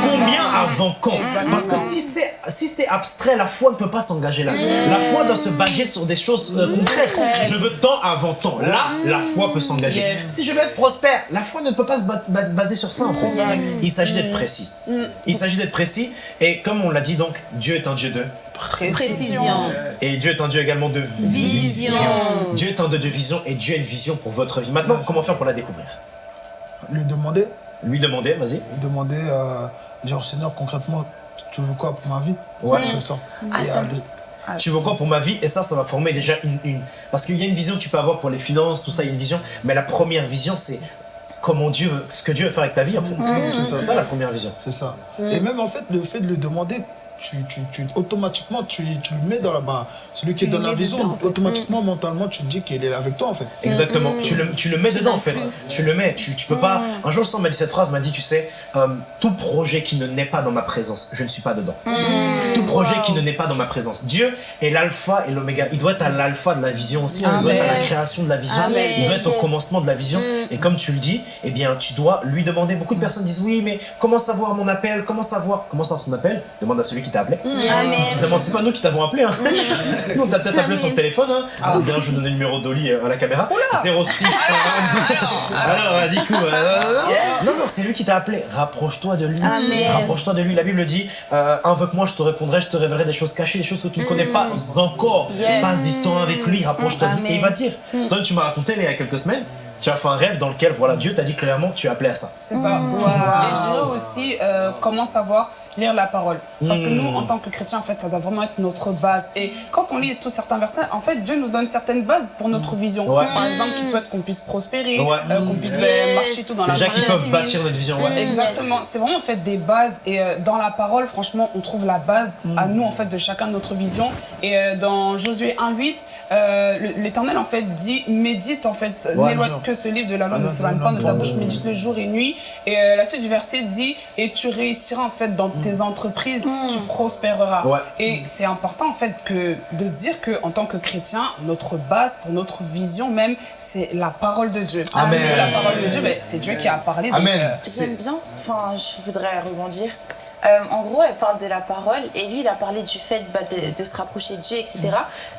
Combien avant quand? Parce que si c'est si c'est abstrait, la foi ne peut pas s'engager là. La foi doit se baser sur des choses euh, concrètes. Je veux tant avant temps. Là, la foi peut s'engager. Yes. Si je veux être prospère, la foi ne peut pas se ba- ba- baser sur ça en fait. Il s'agit d'être précis. Il s'agit d'être précis. Et comme on l'a dit donc, Dieu est un Dieu de Précision. et Dieu est un Dieu également de vision. Dieu est un Dieu de vision et Dieu a une vision pour votre vie. Maintenant, comment faire pour la découvrir? Lui demander, Lui demander, vas-y. lui demander, euh, dire Seigneur, concrètement, tu veux quoi pour ma vie? Ouais. Ça. Ah, Et ça- aller- Tu veux quoi pour ma vie? Et ça, ça va former déjà une... une- Parce qu'il y a une vision que tu peux avoir pour les finances, tout ça, il y a une vision. Mais la première vision, c'est comment Dieu, veut- ce que Dieu veut faire avec ta vie, en fait. C'est ça. C'est ça la première vision. C'est ça. Et même en fait, le fait de lui demander, tu, tu, tu- automatiquement, tu, tu le mets dans la barre. Celui qui est dans la vision, automatiquement, mentalement, tu te dis qu'il est avec toi en fait. Exactement. Tu, le, tu le mets dedans en fait. Tu le mets. Tu, tu peux pas. Un jour, le sang m'a dit cette phrase, m'a dit, tu sais, euh, tout projet qui ne naît pas dans ma présence, je ne suis pas dedans. Projet qui ne naît pas dans ma présence. Dieu est l'alpha et l'oméga. Il doit être à l'alpha de la vision aussi. Il doit être à la création de la vision. Amen. Il doit être au commencement de la vision. Et comme tu le dis, eh bien, tu dois lui demander. Beaucoup de personnes disent, oui, mais comment savoir mon appel? Comment savoir? Comment savoir son appel? Demande à celui qui t'a appelé. Amen. Demande, c'est pas nous qui t'avons appelé. Hein. nous, on t'a peut-être appelé sur le téléphone. Hein. Ah. D'ailleurs, je vais donner le numéro d'Oli euh, à la caméra. 06. Alors, euh, du coup, euh, non, non, c'est lui qui t'a appelé. Rapproche-toi de lui. Rapproche-toi de lui. La Bible dit euh, Invoque-moi, je te répondrai, je te révélerai des choses cachées, des choses que tu ne connais pas encore. Mm. Yes. Mm. Passe du temps avec lui, rapproche-toi de lui. Amen. Et il va dire Toi, tu m'as raconté il y a quelques semaines. Tu as fait un rêve dans lequel, voilà, Dieu t'a dit clairement, tu es appelé à ça. C'est ça. Et je dirais aussi euh, comment savoir lire la parole. Parce que nous, en tant que chrétiens, en fait, ça doit vraiment être notre base. Et quand on lit tous certains versets, en fait, Dieu nous donne certaines bases pour notre vision. Ouais. Par exemple, qu'il souhaite qu'on puisse prospérer, Ouais. euh, qu'on puisse Yes. marcher tout dans la Déjà qui journée. peuvent bâtir notre vision. ouais. Exactement, c'est vraiment en fait des bases et euh, dans la parole franchement on trouve la base à nous en fait de chacun de notre vision et euh, dans Josué 1.8 euh, le- l'Éternel en fait dit médite en fait Ouais, n'éloigne que ce livre de la loi Ah, ne s'éloigne pas de ta bouche médite le jour et nuit et euh, la suite du verset dit et tu réussiras en fait dans tes entreprises tu prospéreras Ouais. et c'est important en fait que de se dire que en tant que chrétien notre base pour notre vision même c'est la parole de Dieu Amen. parce que la parole de Dieu ben, c'est Dieu qui a parlé Amen. euh, J'aime bien, enfin, je voudrais rebondir. Euh, en gros, elle parle de la parole et lui, il a parlé du fait bah, de, de se rapprocher de Dieu, etc.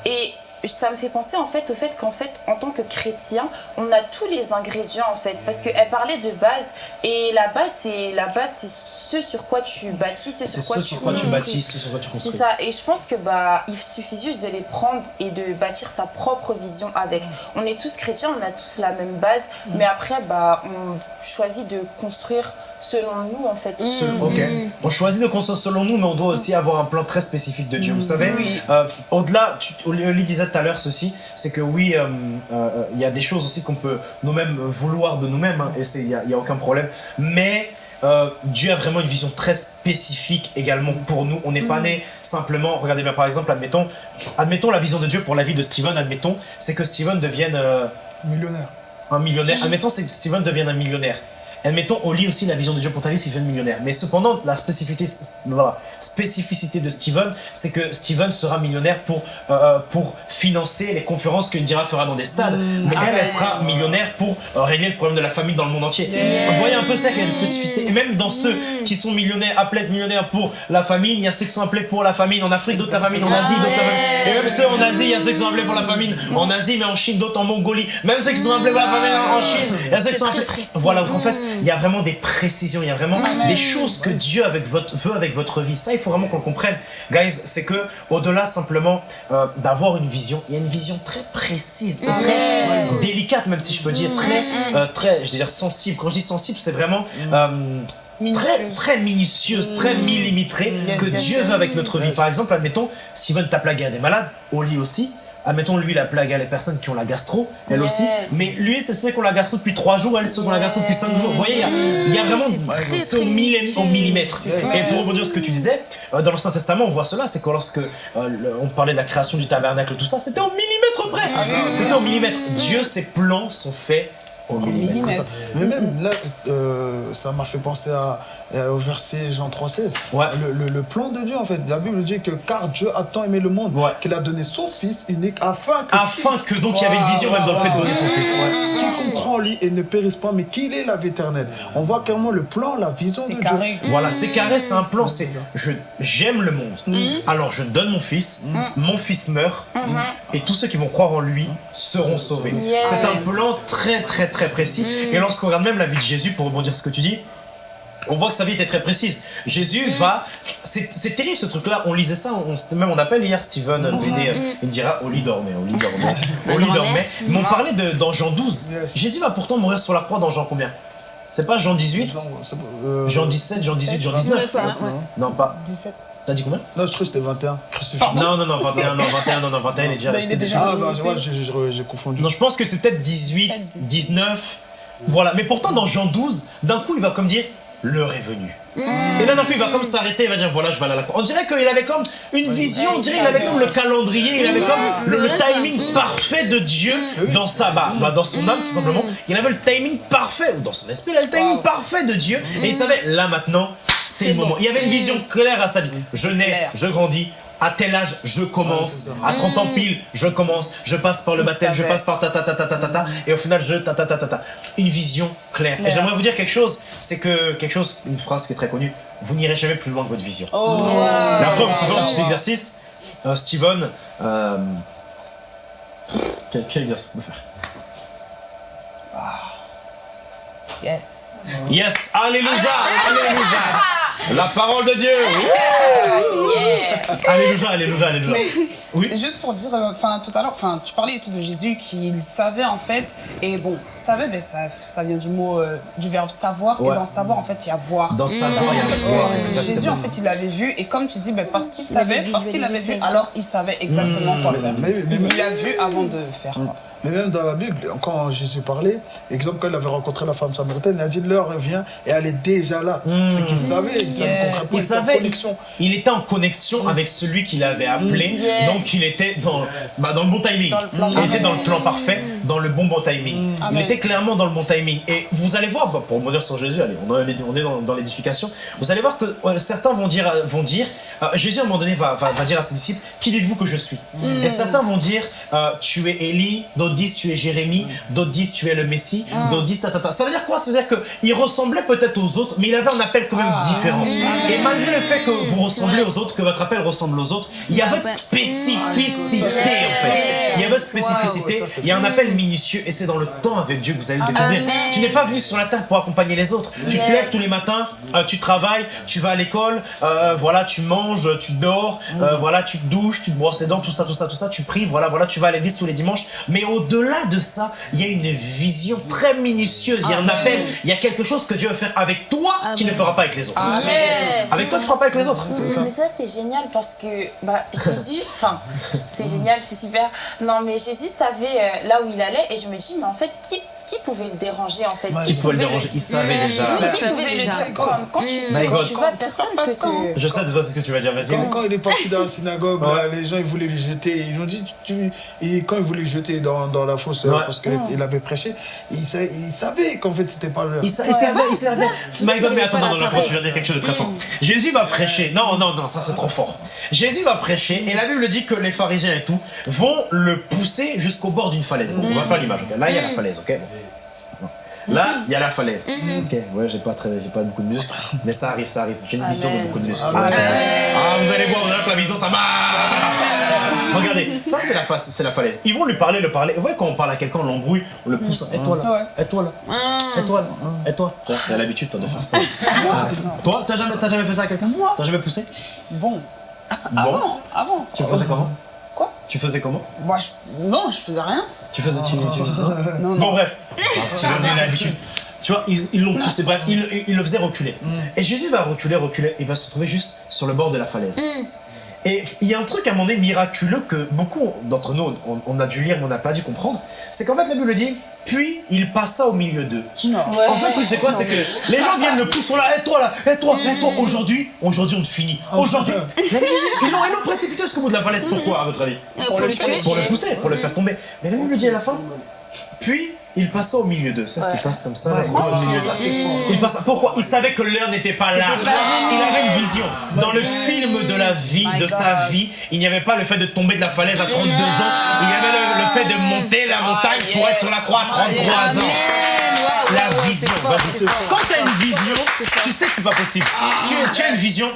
Et ça me fait penser en fait au fait qu'en fait, en tant que chrétien, on a tous les ingrédients en fait, parce qu'elle parlait de base et la base, c'est la base, c'est ce sur quoi tu bâtis, ce C'est sur quoi ce tu sur quoi tu construis. bâtis, ce sur quoi tu C'est construis. ça, et je pense que bah il suffit juste de les prendre et de bâtir sa propre vision avec. On est tous chrétiens, on a tous la même base, mais après bah on choisit de construire selon nous en fait. Ok. On choisit de construire selon nous, mais on doit aussi avoir un plan très spécifique de Dieu. Vous savez, Oui. euh, au-delà, Oli disait tout à l'heure ceci, c'est que oui, euh, euh, il y a des choses aussi qu'on peut nous-mêmes vouloir de nous-mêmes, hein, et il n'y a, il y a aucun problème. Mais euh, Dieu a vraiment une vision très spécifique également pour nous. On n'est pas né simplement, regardez bien par exemple, admettons, admettons la vision de Dieu pour la vie de Steven, admettons, c'est que Steven devienne euh, Millionnaire. un millionnaire. Admettons c'est que Steven devienne un millionnaire. Admettons, on lit aussi la vision de Dieu pour ta vie, Steven millionnaire. Mais cependant, la spécificité, voilà, spécificité de Steven, c'est que Steven sera millionnaire pour, euh, pour financer les conférences que Indira fera dans des stades. Mais elle, elle sera millionnaire pour euh, régler le problème de la famine dans le monde entier. Vous voyez un peu ça qu'il y a des spécificités. Et même dans ceux qui sont millionnaires, être millionnaires pour la famine, il y a ceux qui sont appelés pour la famine en Afrique, d'autres la famine en Asie, d'autres la famine. Et même ceux en Asie, il y a ceux qui sont appelés pour la famine en Asie, mais en Chine, d'autres en Mongolie. Même ceux qui sont appelés pour la famine en en Chine, il y a ceux qui sont appelés. Voilà, donc en fait, il y a vraiment des précisions, il y a vraiment des choses que Dieu avec votre, veut avec votre vie. Ça, il faut vraiment qu'on le comprenne. Guys, c'est que au-delà simplement euh, d'avoir une vision, il y a une vision très précise et très délicate, même si je peux dire, très, euh, très, je veux dire sensible. Quand je dis sensible, c'est vraiment euh, très, très minutieuse, très millimétrée que Yes, yes, Dieu yes. veut avec notre vie. Par exemple, admettons, la guerre des malades, au lit aussi. Admettons, lui, la plague, a les personnes qui ont la gastro, elle Yes. aussi. Mais lui, c'est ceux qui ont la gastro depuis 3 jours, elle, c'est ceux qui ont la gastro depuis 5 jours. Vous voyez, il y a, il y a vraiment. C'est au, millimètre. Et pour rebondir sur ce que tu disais, euh, dans l'Ancien Testament, on voit cela c'est que lorsque euh, le- on parlait de la création du tabernacle, tout ça, c'était au millimètre près. C'était au millimètre. Dieu, ses plans sont faits au millimètre. Millimètre. Mais même là, euh, ça m'a fait penser à, euh, au verset Jean 3,16. Ouais. Le, le- le plan de Dieu, en fait. La Bible dit que car Dieu a tant aimé le monde Ouais. qu'il a donné son Fils unique afin que Afin que donc il y avait une vision même dans le fait de donner son fils. quiconque croit en lui et ne périsse pas, mais qu'il ait la vie éternelle. On voit clairement le plan, la vision de C'est Dieu. carré. Voilà, c'est carré, c'est un plan, c'est je j'aime le monde. Alors je donne mon fils, mon fils meurt et tous ceux qui vont croire en lui seront sauvés. Yes. C'est un plan très très très précis et lorsqu'on regarde même la vie de Jésus pour rebondir sur ce que tu dis, on voit que sa vie était très précise. Jésus va. C'est c'est terrible ce truc-là. On lisait ça, on, même on appelle hier Steven BD. euh, Il dira Oli dormait, Oli dormait, Oli dormait. Mais on parlait de, dans Jean 12. Yes. Jésus va pourtant mourir sur la croix dans Jean combien? C'est pas Jean 18 Jean, c'est- euh, Jean 17, Jean 18, Jean 19 Ouais, ouais. Non, pas. 17. T'as dit combien? Non, je trouve que c'était 21. Crucifié. Non, non, non, 21, non, 21, non, non, 21, il est déjà Bah, resté il est déjà Ah, bah, ouais, j'ai confondu. Non, je pense que c'est peut-être 18, 19. Voilà, mais pourtant dans Jean 12, d'un coup il va comme dire l'heure est venue. Et là d'un coup il va comme s'arrêter, il va dire voilà je vais aller à la cour. On dirait qu'il avait comme une vision, on dirait qu'il avait comme le calendrier, il avait comme le, le timing parfait de Dieu dans sa bah, dans son âme tout simplement. Il avait le timing parfait, ou dans son esprit il avait le timing parfait de Dieu. Et il savait là maintenant c'est le moment. Il y avait une vision claire à sa vie. Je nais, je grandis. À tel âge, je commence. À 30 ans pile, je commence. Je passe par le baptême, je passe par ta ta ta ta ta ta ta. Et au final, je ta ta ta ta ta. Une vision claire. Et j'aimerais vous dire quelque chose. C'est que quelque chose, une phrase qui est très connue. Vous n'irez jamais plus loin que votre vision. Oh. Mais après, on peut faire un petit exercice. Euh, Steven, euh, quel, quel exercice on peut faire? Yes. Yes, alléluia, alléluia. La parole de Dieu. Alléluia, alléluia, alléluia. Oui. Juste pour dire, euh, enfin tout à l'heure, enfin tu parlais et tout de Jésus qu'il savait en fait, et bon, savait, mais ça, ça vient du mot, euh, du verbe savoir, Ouais. et dans savoir en fait il y a voir. Dans sa voix, il y a exactement. Jésus en fait il l'avait vu, et comme tu dis, ben, parce qu'il Il savait, avait parce qu'il l'avait vu, alors il savait exactement quoi faire. Mais- mais- mais- il l'a vu avant de faire. quoi. Mais même dans la Bible, quand Jésus parlait, exemple, quand il avait rencontré la femme samaritaine, il a dit l'heure vient et elle est déjà là. C'est qu'il savait, il savait Yes. concrètement, Il était en savait, connexion. il était en connexion avec celui qui l'avait appelé, Yes. donc il était dans, bah, dans le bon timing. Dans le plan il était dans le plan parfait, dans le bon bon timing. Il Amen. était clairement dans le bon timing. Et vous allez voir, bah, pour dire sur Jésus, allez, on est, dans, dans l'édification, vous allez voir que euh, certains vont dire, euh, vont dire euh, Jésus à un moment donné va, va, va dire à ses disciples, qui dites-vous que je suis? Et certains vont dire, euh, tu es Élie, d'autres disent tu es Jérémie, d'autres disent tu es le Messie, d'autres disent ta, ta, ta. Ça veut dire quoi? Ça veut dire qu'il ressemblait peut-être aux autres, mais il avait un appel quand même différent. Et malgré le fait que vous ressemblez aux autres, que votre appel ressemble aux autres, il y a votre spécificité en fait. Spécificité, il y a un appel minutieux et c'est dans le temps avec Dieu que vous allez le découvrir. Tu n'es pas venu sur la terre pour accompagner les autres. Tu te lèves tous les matins, euh, tu travailles, tu vas à l'école, euh, voilà, tu manges, tu dors, euh, voilà, tu te douches, tu te brosses les dents, tout ça, tout ça, tout ça, tu pries, voilà, voilà, tu vas à l'église tous les dimanches. Mais au-delà de ça, il y a une vision très minutieuse, il y a un appel, il y a quelque chose que Dieu veut faire avec toi qui ne fera pas avec les autres. Avec toi, tu ne feras pas avec les autres. Mais ça c'est génial parce que bah, Jésus, enfin c'est génial, c'est super. Non mais Jésus savait euh, là où il allait et je me dis mais en fait qui, qui pouvait le déranger en fait? Qui pouvait le déranger? Il savait déjà. Qui pouvait le surprendre Quand tu, vas, personne peut te... Je sais de ce que tu vas dire, vas-y. Quand, quand il est parti dans la synagogue, les gens ils voulaient lui jeter. Ils ont dit, tu, et quand ils voulaient le jeter dans, dans la fosse euh, parce qu'il avait prêché, il, sa- il savait qu'en fait c'était pas le. Il, sa- il savait, il savait. My God, mais attends, non, non, tu viens de dire quelque chose de très fort. Jésus va prêcher. Non, non, non, ça c'est trop fort. Jésus va prêcher et la Bible dit que les pharisiens et tout vont le pousser jusqu'au bord d'une falaise. Bon, on va faire l'image, Là, il y a la falaise, ok? Là, il y a la falaise. Ok, ouais, j'ai pas, très, j'ai pas beaucoup de muscles, mais ça arrive, ça arrive. J'ai une vision de beaucoup de muscles. Ah, vous allez voir, vous allez voir que la vision, ça marche Regardez, ça c'est la, fa- c'est la falaise. Ils vont lui parler, le parler. Vous voyez, quand on parle à quelqu'un, on l'embrouille, on le pousse. Et toi là. Et toi là Et toi là Et toi T'as l'habitude toi de faire ça. Ah. Toi, t'as jamais, t'as jamais fait ça à quelqu'un? Moi T'as jamais poussé? Bon, avant, avant. Tu faisais comment? Quoi Tu faisais comment Moi, je... non, je faisais rien. Tu faisais. Tu, tu- non Non, non. Bon, bref. Tu l'habitude. Tu vois, ils l'ont poussé, bref, ils, ils le faisaient reculer. Et Jésus va reculer, reculer, il va se retrouver juste sur le bord de la falaise. Et il y a un truc à un moment donné miraculeux que beaucoup d'entre nous, on, on a dû lire mais on n'a pas dû comprendre. C'est qu'en fait, la Bible dit, puis il passa au milieu d'eux. Non. En fait, le truc, c'est quoi? C'est que les gens viennent le pousser là, et toi là, et toi, et toi, aujourd'hui, aujourd'hui on te finit. Aujourd'hui, ils l'ont ils l'ont précipité jusqu'au bout de la falaise. Pourquoi, à votre avis? Pour le tuer. Pour le pousser, pour le faire tomber. Mais la Bible dit à la fin, puis il passa au milieu d'eux. C'est il passe comme ça, là, au milieu d'eux. Il passa. Pourquoi? Il savait que l'heure n'était pas là. Il avait une vision. Dans le film de la vie, de sa vie, il n'y avait pas le fait de tomber de la falaise à 32 ans. Il y avait le, le fait de monter la montagne pour être sur la croix à 33 ans. La vision. Quand tu as une vision, tu sais que c'est pas possible. Tu, tu as une vision.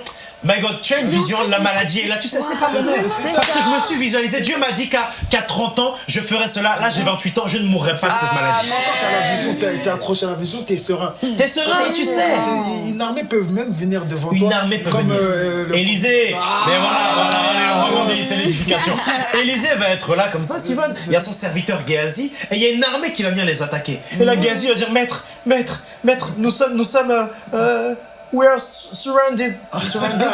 My God, tu as une vision, la maladie est là, tu sais, c'est pas possible. Parce que je me suis visualisé, Dieu m'a dit qu'à qu'à 30 ans, je ferais cela. Là, j'ai 28 ans, je ne mourrai pas de cette maladie. Quand t'as la vision, t'as été accroché à la vision, t'es serein. T'es serein, tu sais. T'es- Une armée peut même venir devant toi. Une armée peut comme, venir. euh, le- Élisée Mais voilà, voilà, allez, on remonte, c'est l'édification. Élisée va être là comme ça, Steven. Il y a son serviteur Géasi, et il y a une armée qui va venir les attaquer. Et là, Géasi va dire Maître, maître, maître, nous sommes, nous sommes, euh, euh, we are surrounded. Surrounded.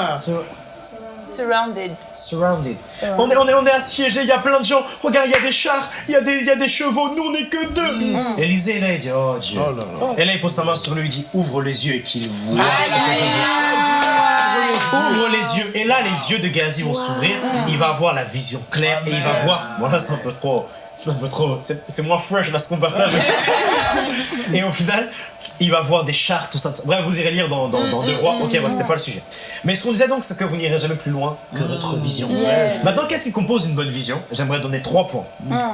Surrounded. Surrounded. On est, on, est, on est assiégés, il y a plein de gens. Regarde, il y a des chars, il y, a des- il y a des chevaux, nous on est que deux. Élisée, là, il dit Oh Dieu. Oh là là. Et là, il pose sa main sur lui, il dit Ouvre les yeux et qu'il voit ce que je vois. Ouvre les yeux. Et là, les yeux de Gazi vont s'ouvrir. Il va avoir la vision claire et il va voir. Voilà, c'est un peu trop. Un peu trop. C'est c'est moins fresh là ce qu'on partage. et au final, il va voir des chars, tout ça. tout ça. Bref, vous irez lire dans, dans, dans Deux Rois. Ok, ouais, c'est pas le sujet. Mais ce qu'on disait donc, c'est que vous n'irez jamais plus loin que votre vision. Maintenant, qu'est-ce qui compose une bonne vision? J'aimerais donner trois points.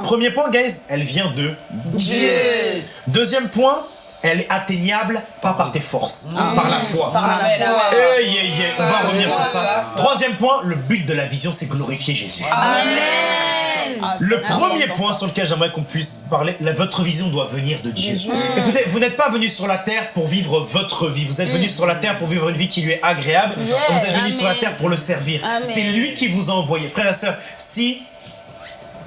Premier point, guys, elle vient de Dieu. Deuxième point, elle est atteignable pas par tes forces, par la foi. Par la foi. On va revenir sur ça. Troisième point, le but de la vision, c'est glorifier Jésus. Le premier point sur lequel j'aimerais qu'on puisse parler, la- votre vision doit venir de Dieu. Écoutez, vous n'êtes pas venu sur la terre pour vivre votre vie. Vous êtes venu sur la terre pour vivre une vie qui lui est agréable. Vous êtes venu Amen. sur la terre pour le servir. Amen. C'est lui qui vous a envoyé. Frères et sœurs, si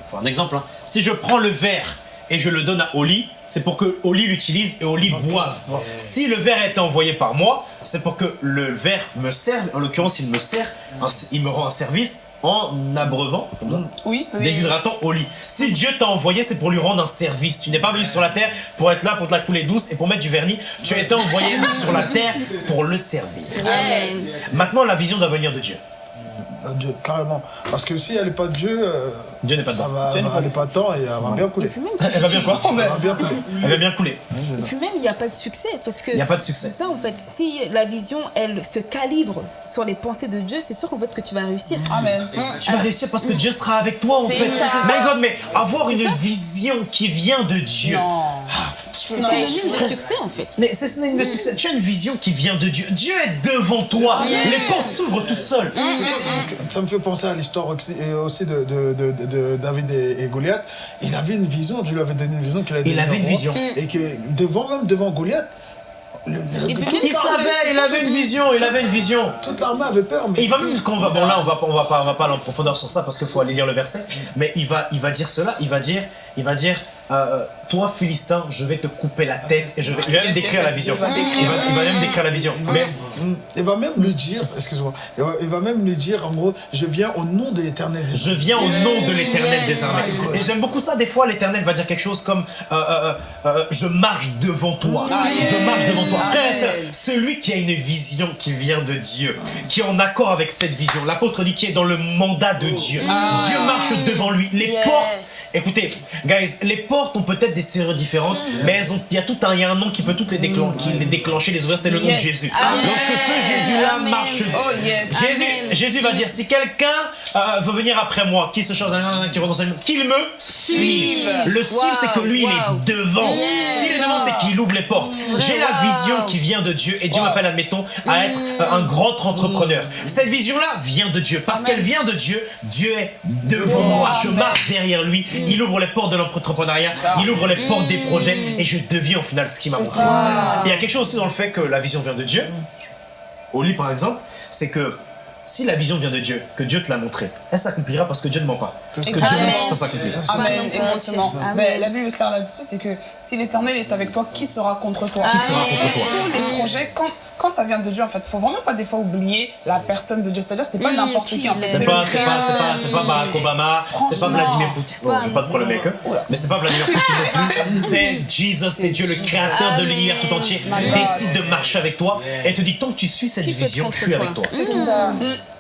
faut un exemple. hein. Si je prends le verre et je le donne à Oli, c'est pour que Oli l'utilise et Oli boive. Si le verre a été envoyé par moi, c'est pour que le verre me serve. En l'occurrence, il me sert, il me rend un service en abreuvant, comme ça, Oui. déshydratant Oli. Si Dieu t'a envoyé, c'est pour lui rendre un service. Tu n'es pas venu sur la terre pour être là, pour te la couler douce et pour mettre du vernis. Tu as été envoyé sur la terre pour le servir. Maintenant, la vision doit venir de Dieu. Euh, Dieu, carrément. Parce que si elle n'est pas de Dieu, euh, Dieu n'est pas ça dedans. va, elle n'est pas de temps et elle va bien couler. Elle va bien quoi Elle va bien couler. Elle va bien couler. Et puis même, il n'y a pas de succès. Parce que Il n'y a pas de succès. C'est ça en fait. Si la vision, elle se calibre sur les pensées de Dieu, c'est sûr en fait que tu vas réussir. Amen. Tu vas réussir parce que Dieu sera avec toi en fait. ça. My God, mais avoir une vision qui vient de Dieu. C'est synonyme de succès en fait. Mais c'est synonyme de succès. Tu as une vision qui vient de Dieu. Dieu est devant toi. Les portes s'ouvrent toutes seules. Ça me fait penser à l'histoire aussi, et aussi de, de- de- de- de David et, et Goliath. Il avait une vision, Dieu lui avait donné une vision qu'il a Il avait une vision. Et que devant, même devant Goliath, le- le- Il savait, il avait une vision, il avait une vision. toute l'armée avait peur. Mais Et il va même quand on va bon là on va pas on va pas on va pas aller en profondeur sur ça parce qu'il faut aller lire le verset mais il va il va dire cela il va dire il va dire euh, toi Philistin je vais te couper la tête et je vais il va même décrire la vision il va il même décrire la vision mais il va même lui dire, excuse-moi, il va, il va même lui dire en gros, je viens au nom de l'éternel. des Je viens au nom de l'éternel des armées. Et j'aime beaucoup ça, des fois l'éternel va dire quelque chose comme euh, euh, euh, Je marche devant toi. Je marche devant toi. Frère et sœur, celui qui a une vision qui vient de Dieu, qui est en accord avec cette vision, l'apôtre dit qui est dans le mandat de Dieu. Dieu marche devant lui. Les Yes. portes, écoutez, guys, les portes ont peut-être des serrures différentes, mais elles ont, il y a tout un, il y a un nom qui peut toutes les, déclen- qui les déclencher, les ouvrir, c'est le nom de. Jésus. Lorsque ce Jésus-là marche, Oh yes. Jésus, Amen. Jésus va dire si quelqu'un euh, veut venir après moi, qui se change qui renonce qu'il me suive. Le suivre, c'est que lui, il est devant. S'il est devant, c'est qu'il ouvre les portes. J'ai la vision qui vient de Dieu et Dieu m'appelle, admettons, à être euh, un grand entrepreneur. Cette vision-là vient de Dieu. Parce qu'elle vient de Dieu, Dieu est devant moi. Je marche derrière lui. Il ouvre les portes de l'entrepreneuriat. Il ouvre les portes des projets et je deviens au final ce qu'il m'a montré. Il y a quelque chose aussi dans le fait que la vision vient de Dieu. Au lit, par exemple, c'est que si la vision vient de Dieu, que Dieu te l'a montré, elle s'accomplira parce que Dieu ne ment pas. Ce que Dieu Amen. dit, ça s'accomplira. Amen, Amen. exactement. Amen. Mais la Bible est claire là-dessus, c'est que si l'Éternel est avec toi, qui sera contre toi? Qui sera contre toi? Tous les projets, quand, quand ça vient de Dieu, en fait, faut vraiment pas des fois oublier la personne de Dieu. C'est-à-dire, c'est pas n'importe qui qui, en fait. est. C'est pas, c'est pas, c'est pas, c'est pas Barack Obama, c'est pas. Vladimir Poutine. Bon, j'ai pas de problème avec eux. Mais c'est pas Vladimir Poutine. C'est Jesus, c'est Dieu, le créateur de l'univers tout entier, décide de marcher avec toi et te dit tant que tu suis cette vision, je suis avec toi. C'est tout.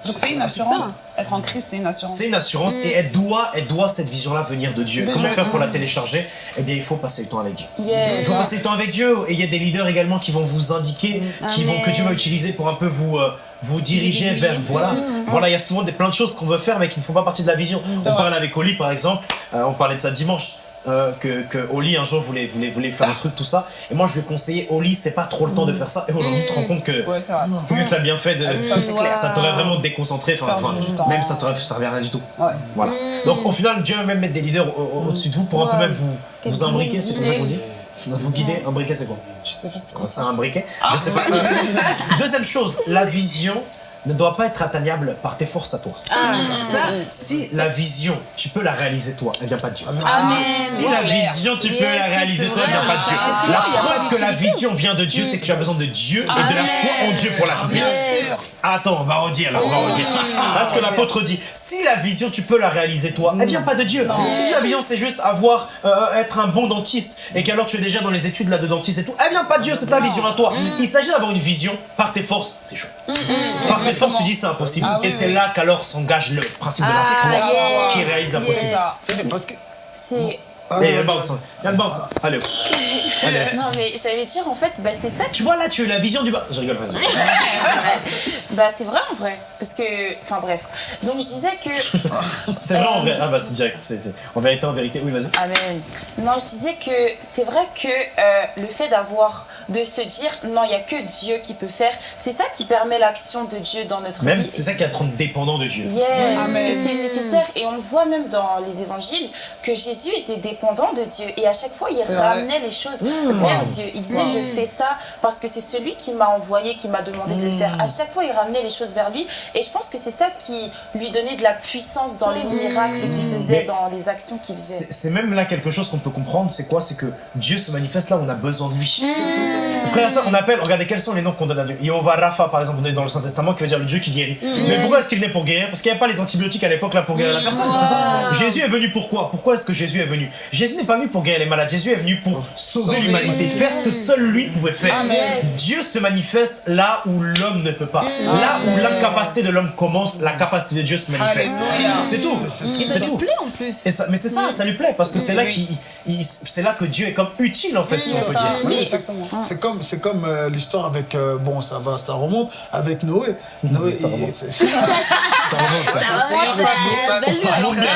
Donc, c'est une assurance. Être en Christ, c'est une assurance. C'est une assurance et elle doit, elle doit cette vision-là venir de Dieu. De Comment Dieu. faire pour la télécharger? Eh bien, il faut passer le temps avec Dieu. Il faut passer le temps avec Dieu et il y a des leaders également qui vont vous indiquer, qui vont, que Dieu va utiliser pour un peu vous, euh, vous diriger vers. Voilà, voilà, il y a souvent des, plein de choses qu'on veut faire mais qui ne font pas partie de la vision. On parlait avec Oli par exemple, euh, on parlait de ça dimanche. Euh, que, que Oli un jour voulait, voulait, voulait faire un truc, tout ça. Et moi je lui ai conseillé, Oli, c'est pas trop le temps de faire ça. Et aujourd'hui, tu te rends compte que, Ouais, que t'as bien fait de. Ça, c'est clair. Ça t'aurait vraiment déconcentré, enfin, enfin, même ça t'aurait servi à rien du tout. Ouais. Voilà. Donc au final, Dieu va même mettre des leaders au- au- au-dessus de vous pour un peu même vous, vous imbriquer, c'est comme ça qu'on dit Vous guider, imbriquer c'est quoi? Je sais pas c'est quoi C'est ça. un briquet? Je sais pas. Deuxième chose, la vision ne doit pas être atteignable par tes forces à toi. Ah, ça. Si la vision, tu peux la réaliser toi, elle vient pas de Dieu. Amen. Si la vision, tu peux la réaliser toi, elle vient pas de Dieu. Ah, La preuve que la vision vient de Dieu, c'est que tu as besoin de Dieu et de la foi en Dieu pour l'accomplir. Yes. Attends, on va redire là, on va redire. Parce que l'apôtre dit, si la vision tu peux la réaliser toi, elle vient pas de Dieu. Si ta vision c'est juste avoir, euh, être un bon dentiste et qu'alors tu es déjà dans les études là de dentiste et tout, elle vient pas de Dieu, c'est ta vision à toi. Il s'agit d'avoir une vision par tes forces, c'est chaud. Par tes forces tu dis c'est impossible. Ah oui, et c'est oui. là qu'alors s'engage le principe de la Ah, foi yes. qui réalise l'impossible. C'est ça. C'est Ah, Et vas-y, le vas-y. bounce, hein. il y a le bounce. hein. Allez. Allez. Non, mais j'allais dire, en fait, bah, c'est ça Tu vois là, tu as la vision du bas. Je rigole, vas-y. Bah c'est vrai en vrai, parce que, enfin bref. Donc je disais que, C'est vrai en vrai. Ah bah c'est direct. c'est- c'est- En vérité, en vérité. Oui, vas-y. amen. Non, je disais que c'est vrai que euh, le fait d'avoir, de se dire, non, il y a que Dieu qui peut faire, c'est ça qui permet l'action de Dieu dans notre Même, vie. c'est ça qui est à te rendre dépendant de Dieu. Yes, Amen. c'est nécessaire et on le voit même dans les évangiles que Jésus était dépendant de Dieu. Et à chaque fois il C'est ramenait les choses vers Dieu. Il disait je fais ça parce que c'est celui qui m'a envoyé, qui m'a demandé de le faire. À chaque fois il ramenait les choses vers lui. Et je pense que c'est ça qui lui donnait de la puissance dans les miracles qu'il faisait, Mais- dans les actions qu'il faisait. C'est même là quelque chose qu'on peut comprendre, c'est quoi? C'est que Dieu se manifeste là où on a besoin de lui. Frère et sœurs, on appelle, regardez quels sont les noms qu'on donne à Dieu. Yehova Rapha, par exemple, on est dans le Saint-Testament qui veut dire le Dieu qui guérit. Mais pourquoi est-ce qu'il venait pour guérir? Parce qu'il n'y avait pas les antibiotiques à l'époque là pour guérir la personne, ça? Jésus est venu pourquoi Pourquoi est-ce que Jésus est venu? Jésus n'est pas venu pour guérir les malades, Jésus est venu pour sauver l'humanité, faire ce que seul lui pouvait faire. Amen. Dieu se manifeste là où l'homme ne peut pas. Là où l'incapacité de l'homme commence, la capacité de Dieu se manifeste. C'est tout. C'est lui tout. plaît en plus. Et ça, mais c'est ça, ça lui plaît parce que c'est là oui. qu'il, il- c'est là que Dieu est comme utile en fait, si on peut dire. Oui, Oui, exactement. C'est comme, c'est comme euh, l'histoire avec, euh, bon, ça va, ça remonte avec Noé. Noé, Ça remonte. Ça remonte, ça. Ça remonte bien.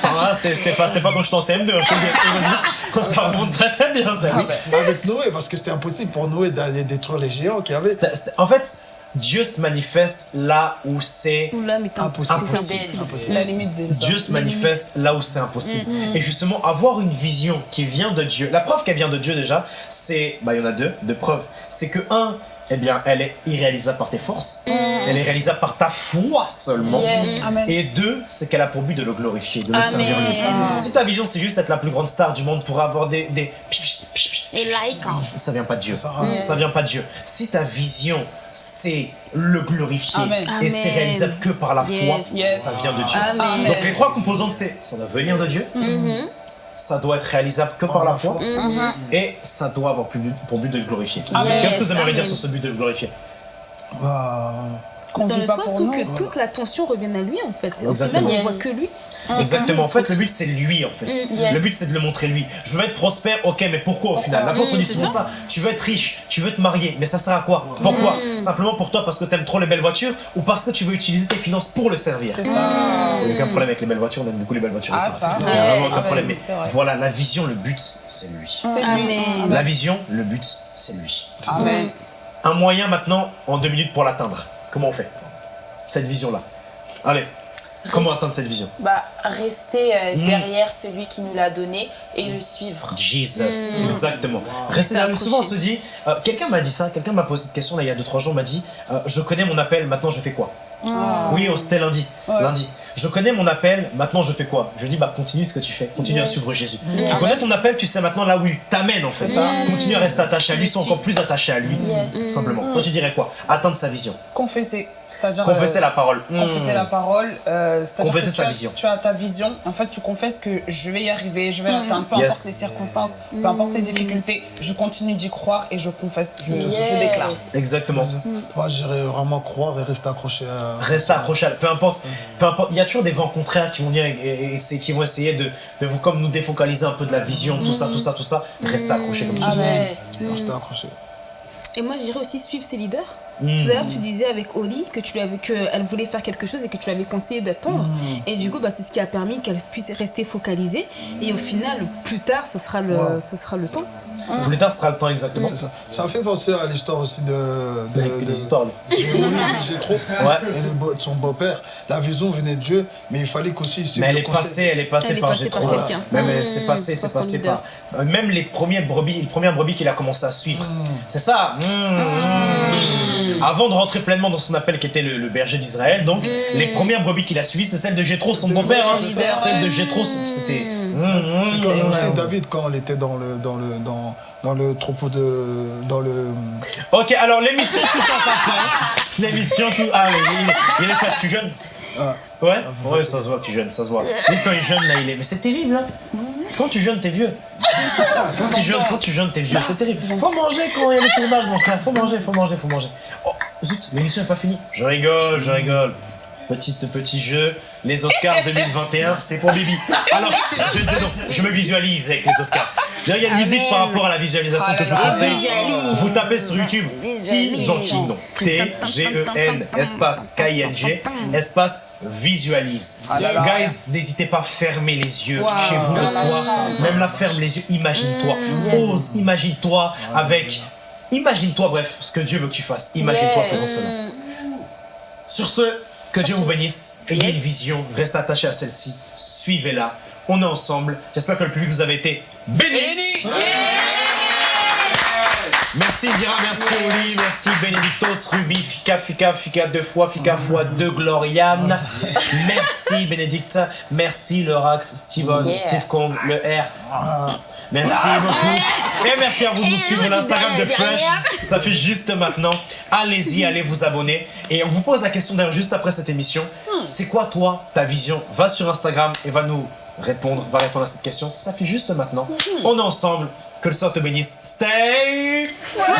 Ça va, c'était, pas, c'était pas quand je suis en CM2, Ça remonte très très bien, ça. Ah, oui. ben, avec Noé, parce que c'était impossible pour Noé d'aller détruire les géants qu'il y avait. En fait, Dieu se manifeste là où c'est Impossible. Impossible. La limite de Dieu se manifeste là où c'est impossible. Et justement, avoir une vision qui vient de Dieu, la preuve qu'elle vient de Dieu déjà, c'est, bah il y en a deux, deux preuves. C'est que un, eh bien, elle est irréalisable par tes forces, elle est réalisable par ta foi seulement. Yes. Et deux, c'est qu'elle a pour but de le glorifier, de le Amen. servir. Si ta vision c'est juste être la plus grande star du monde pour avoir des, des Et like. hein. ça vient pas de Dieu. Ça, Ça vient pas de Dieu. Si ta vision c'est le glorifier Amen. et c'est réalisable que par la foi, Yes. Ça vient de Dieu. Donc les trois composantes c'est ça doit venir de Dieu, Mhm. Ça doit être réalisable que par la foi Mhm. et ça doit avoir pour but, pour but de le glorifier. Amen. Qu'est-ce que vous aimeriez dire sur ce but de le glorifier? Bah, Qu'on Dans vit le pas sens pour où nous. que toute l'attention revienne à lui en fait. Au Exactement. final, on voit que lui. Exactement. En fait, le but c'est lui en fait. yes. Le but c'est de le montrer lui. Je veux être prospère, ok, mais pourquoi au final? L'apôtre Mm, dit c'est souvent ça. Tu veux être riche, tu veux te marier, mais ça sert à quoi? Pourquoi? Simplement pour toi parce que t'aimes trop les belles voitures ou parce que tu veux utiliser tes finances pour le servir? C'est ça. Il n'y a aucun problème avec les belles voitures, on aime beaucoup les belles voitures. Ah. Il n'y a vraiment aucun Ouais. problème. Mais voilà, la vision, le but, c'est lui. C'est lui. Amen. La vision, le but, c'est lui. Amen. Un moyen maintenant, en deux minutes, pour l'atteindre. Comment on fait Cette vision-là? Allez, comment atteindre cette vision? Bah, rester euh, Mm. derrière celui qui nous l'a donné et le suivre. Jesus, exactement. Restez là. Souvent on se dit, euh, quelqu'un m'a dit ça, quelqu'un m'a posé cette question là il y a 2-3 jours, m'a dit, euh, je connais mon appel, maintenant je fais quoi? Oui, oh, c'était lundi. Ouais. Lundi. Je connais mon appel, maintenant je fais quoi? Je dis, bah continue ce que tu fais, continue à suivre Jésus. Tu connais ton appel, tu sais maintenant là où il t'amène en fait. Continue à rester attaché à lui, sois encore plus attaché à lui, tout simplement. Toi tu dirais quoi? Atteindre sa vision. Confesser, c'est-à-dire Confesser euh, la parole. confesser Hmm. la parole, euh, c'est-à-dire que Confesser tu sa as, vision. tu as ta vision, en fait tu confesses que je vais y arriver, je vais l'atteindre, peu Yes. importe les circonstances, peu importe les difficultés, je continue d'y croire et je confesse, je, je Yes. déclare. Exactement. Moi, j'irais vraiment croire et rester accroché à. Restez accroché, à- peu importe, peu importe. Il y a toujours des vents contraires qui vont venir et, et- et c'est- qui vont essayer de, de vous comme nous défocaliser un peu de la vision, tout ça, tout ça, tout ça. Restez accroché comme tu dis. Amen. Rester accroché. Et moi, je dirais aussi suivre ses leaders. Mm. Tout à l'heure, tu disais avec Oli que tu lui avais, qu'elle voulait faire quelque chose et que tu lui avais conseillé d'attendre. Et du coup, bah, c'est ce qui a permis qu'elle puisse rester focalisée. Et au final, plus tard, ce sera le, Ouais. ce sera le temps. Plus tard, ce sera le temps exactement. C'est ça. Ça fait penser à l'histoire aussi de. de, Avec de- des histoires. et Jétro Ouais. et le beau- de son beau-père. La vision venait de Dieu, mais il fallait qu'aussi. Mais elle le est conseil. passée, elle est passée Elle est par passée par ouais. quelqu'un. Même elle Mmh, s'est passée, c'est par passé par. euh, Même les premières brebis, les premières brebis qu'il a commencé à suivre. C'est ça. Mmh. Avant de rentrer pleinement dans son appel qui était le, le berger d'Israël, donc les premières brebis qu'il a suivies, c'est celle de Jétro, son beau-père. hein. Celle de Jétro, c'était. Mmh, mmh, C'est comme mmh. aussi David quand il était dans le, dans le, dans, dans le troupeau de. Dans le. Ok, alors l'émission touche à sa fin. L'émission tout. Ah oui, il, il est pas tu jeune Ouais Ouais, ça se voit que tu jeune, ça se voit. Lui, quand il est jeune, là, il est. Mais c'est terrible, hein Quand tu jeune, t'es vieux. Quand tu jeune, quand tu jeune, t'es vieux, c'est terrible. Faut manger quand il y a le tournage, mon frère. Faut manger, faut manger, faut manger. Oh, zut, l'émission n'est pas finie. Je rigole, je rigole. Petit, petit jeu, les Oscars 2021, c'est pour Bibi. Alors, je ne sais donc, je me visualise avec les Oscars. D'ailleurs, il y a une musique par rapport à la visualisation que je vous conseille. Vous tapez sur YouTube T Jean King, donc T-G-E-N, espace K-I-N-G, espace visualise. Guys, n'hésitez pas à fermer les yeux chez vous le soir. Même là, ferme les yeux, imagine-toi. Ose, imagine-toi avec. Imagine-toi, bref, ce que Dieu veut que tu fasses. Imagine-toi faisant cela. Sur ce, que Dieu vous bénisse. Ayez une vision, restez attaché à celle-ci. Suivez-la. On est ensemble. J'espère que le public vous avez été béni. Merci Indira, merci Oli, merci Benedictos, Ruby, Fika, Fika, Fika deux fois, Fika fois deux, Gloriane. Merci Bénédicte, merci le Rax, Steven, Yeah. Steve Kong, le R. Merci beaucoup. Et merci à vous de nous suivre l'Instagram de Fresh. Ça fait juste maintenant. Allez-y, allez vous abonner. Et on vous pose la question d'ailleurs juste après cette émission. C'est quoi toi, ta vision? Va sur Instagram et va nous répondre, va répondre à cette question. Ça fait juste maintenant. On est ensemble. Que le Seigneur te bénisse. Stay fresh.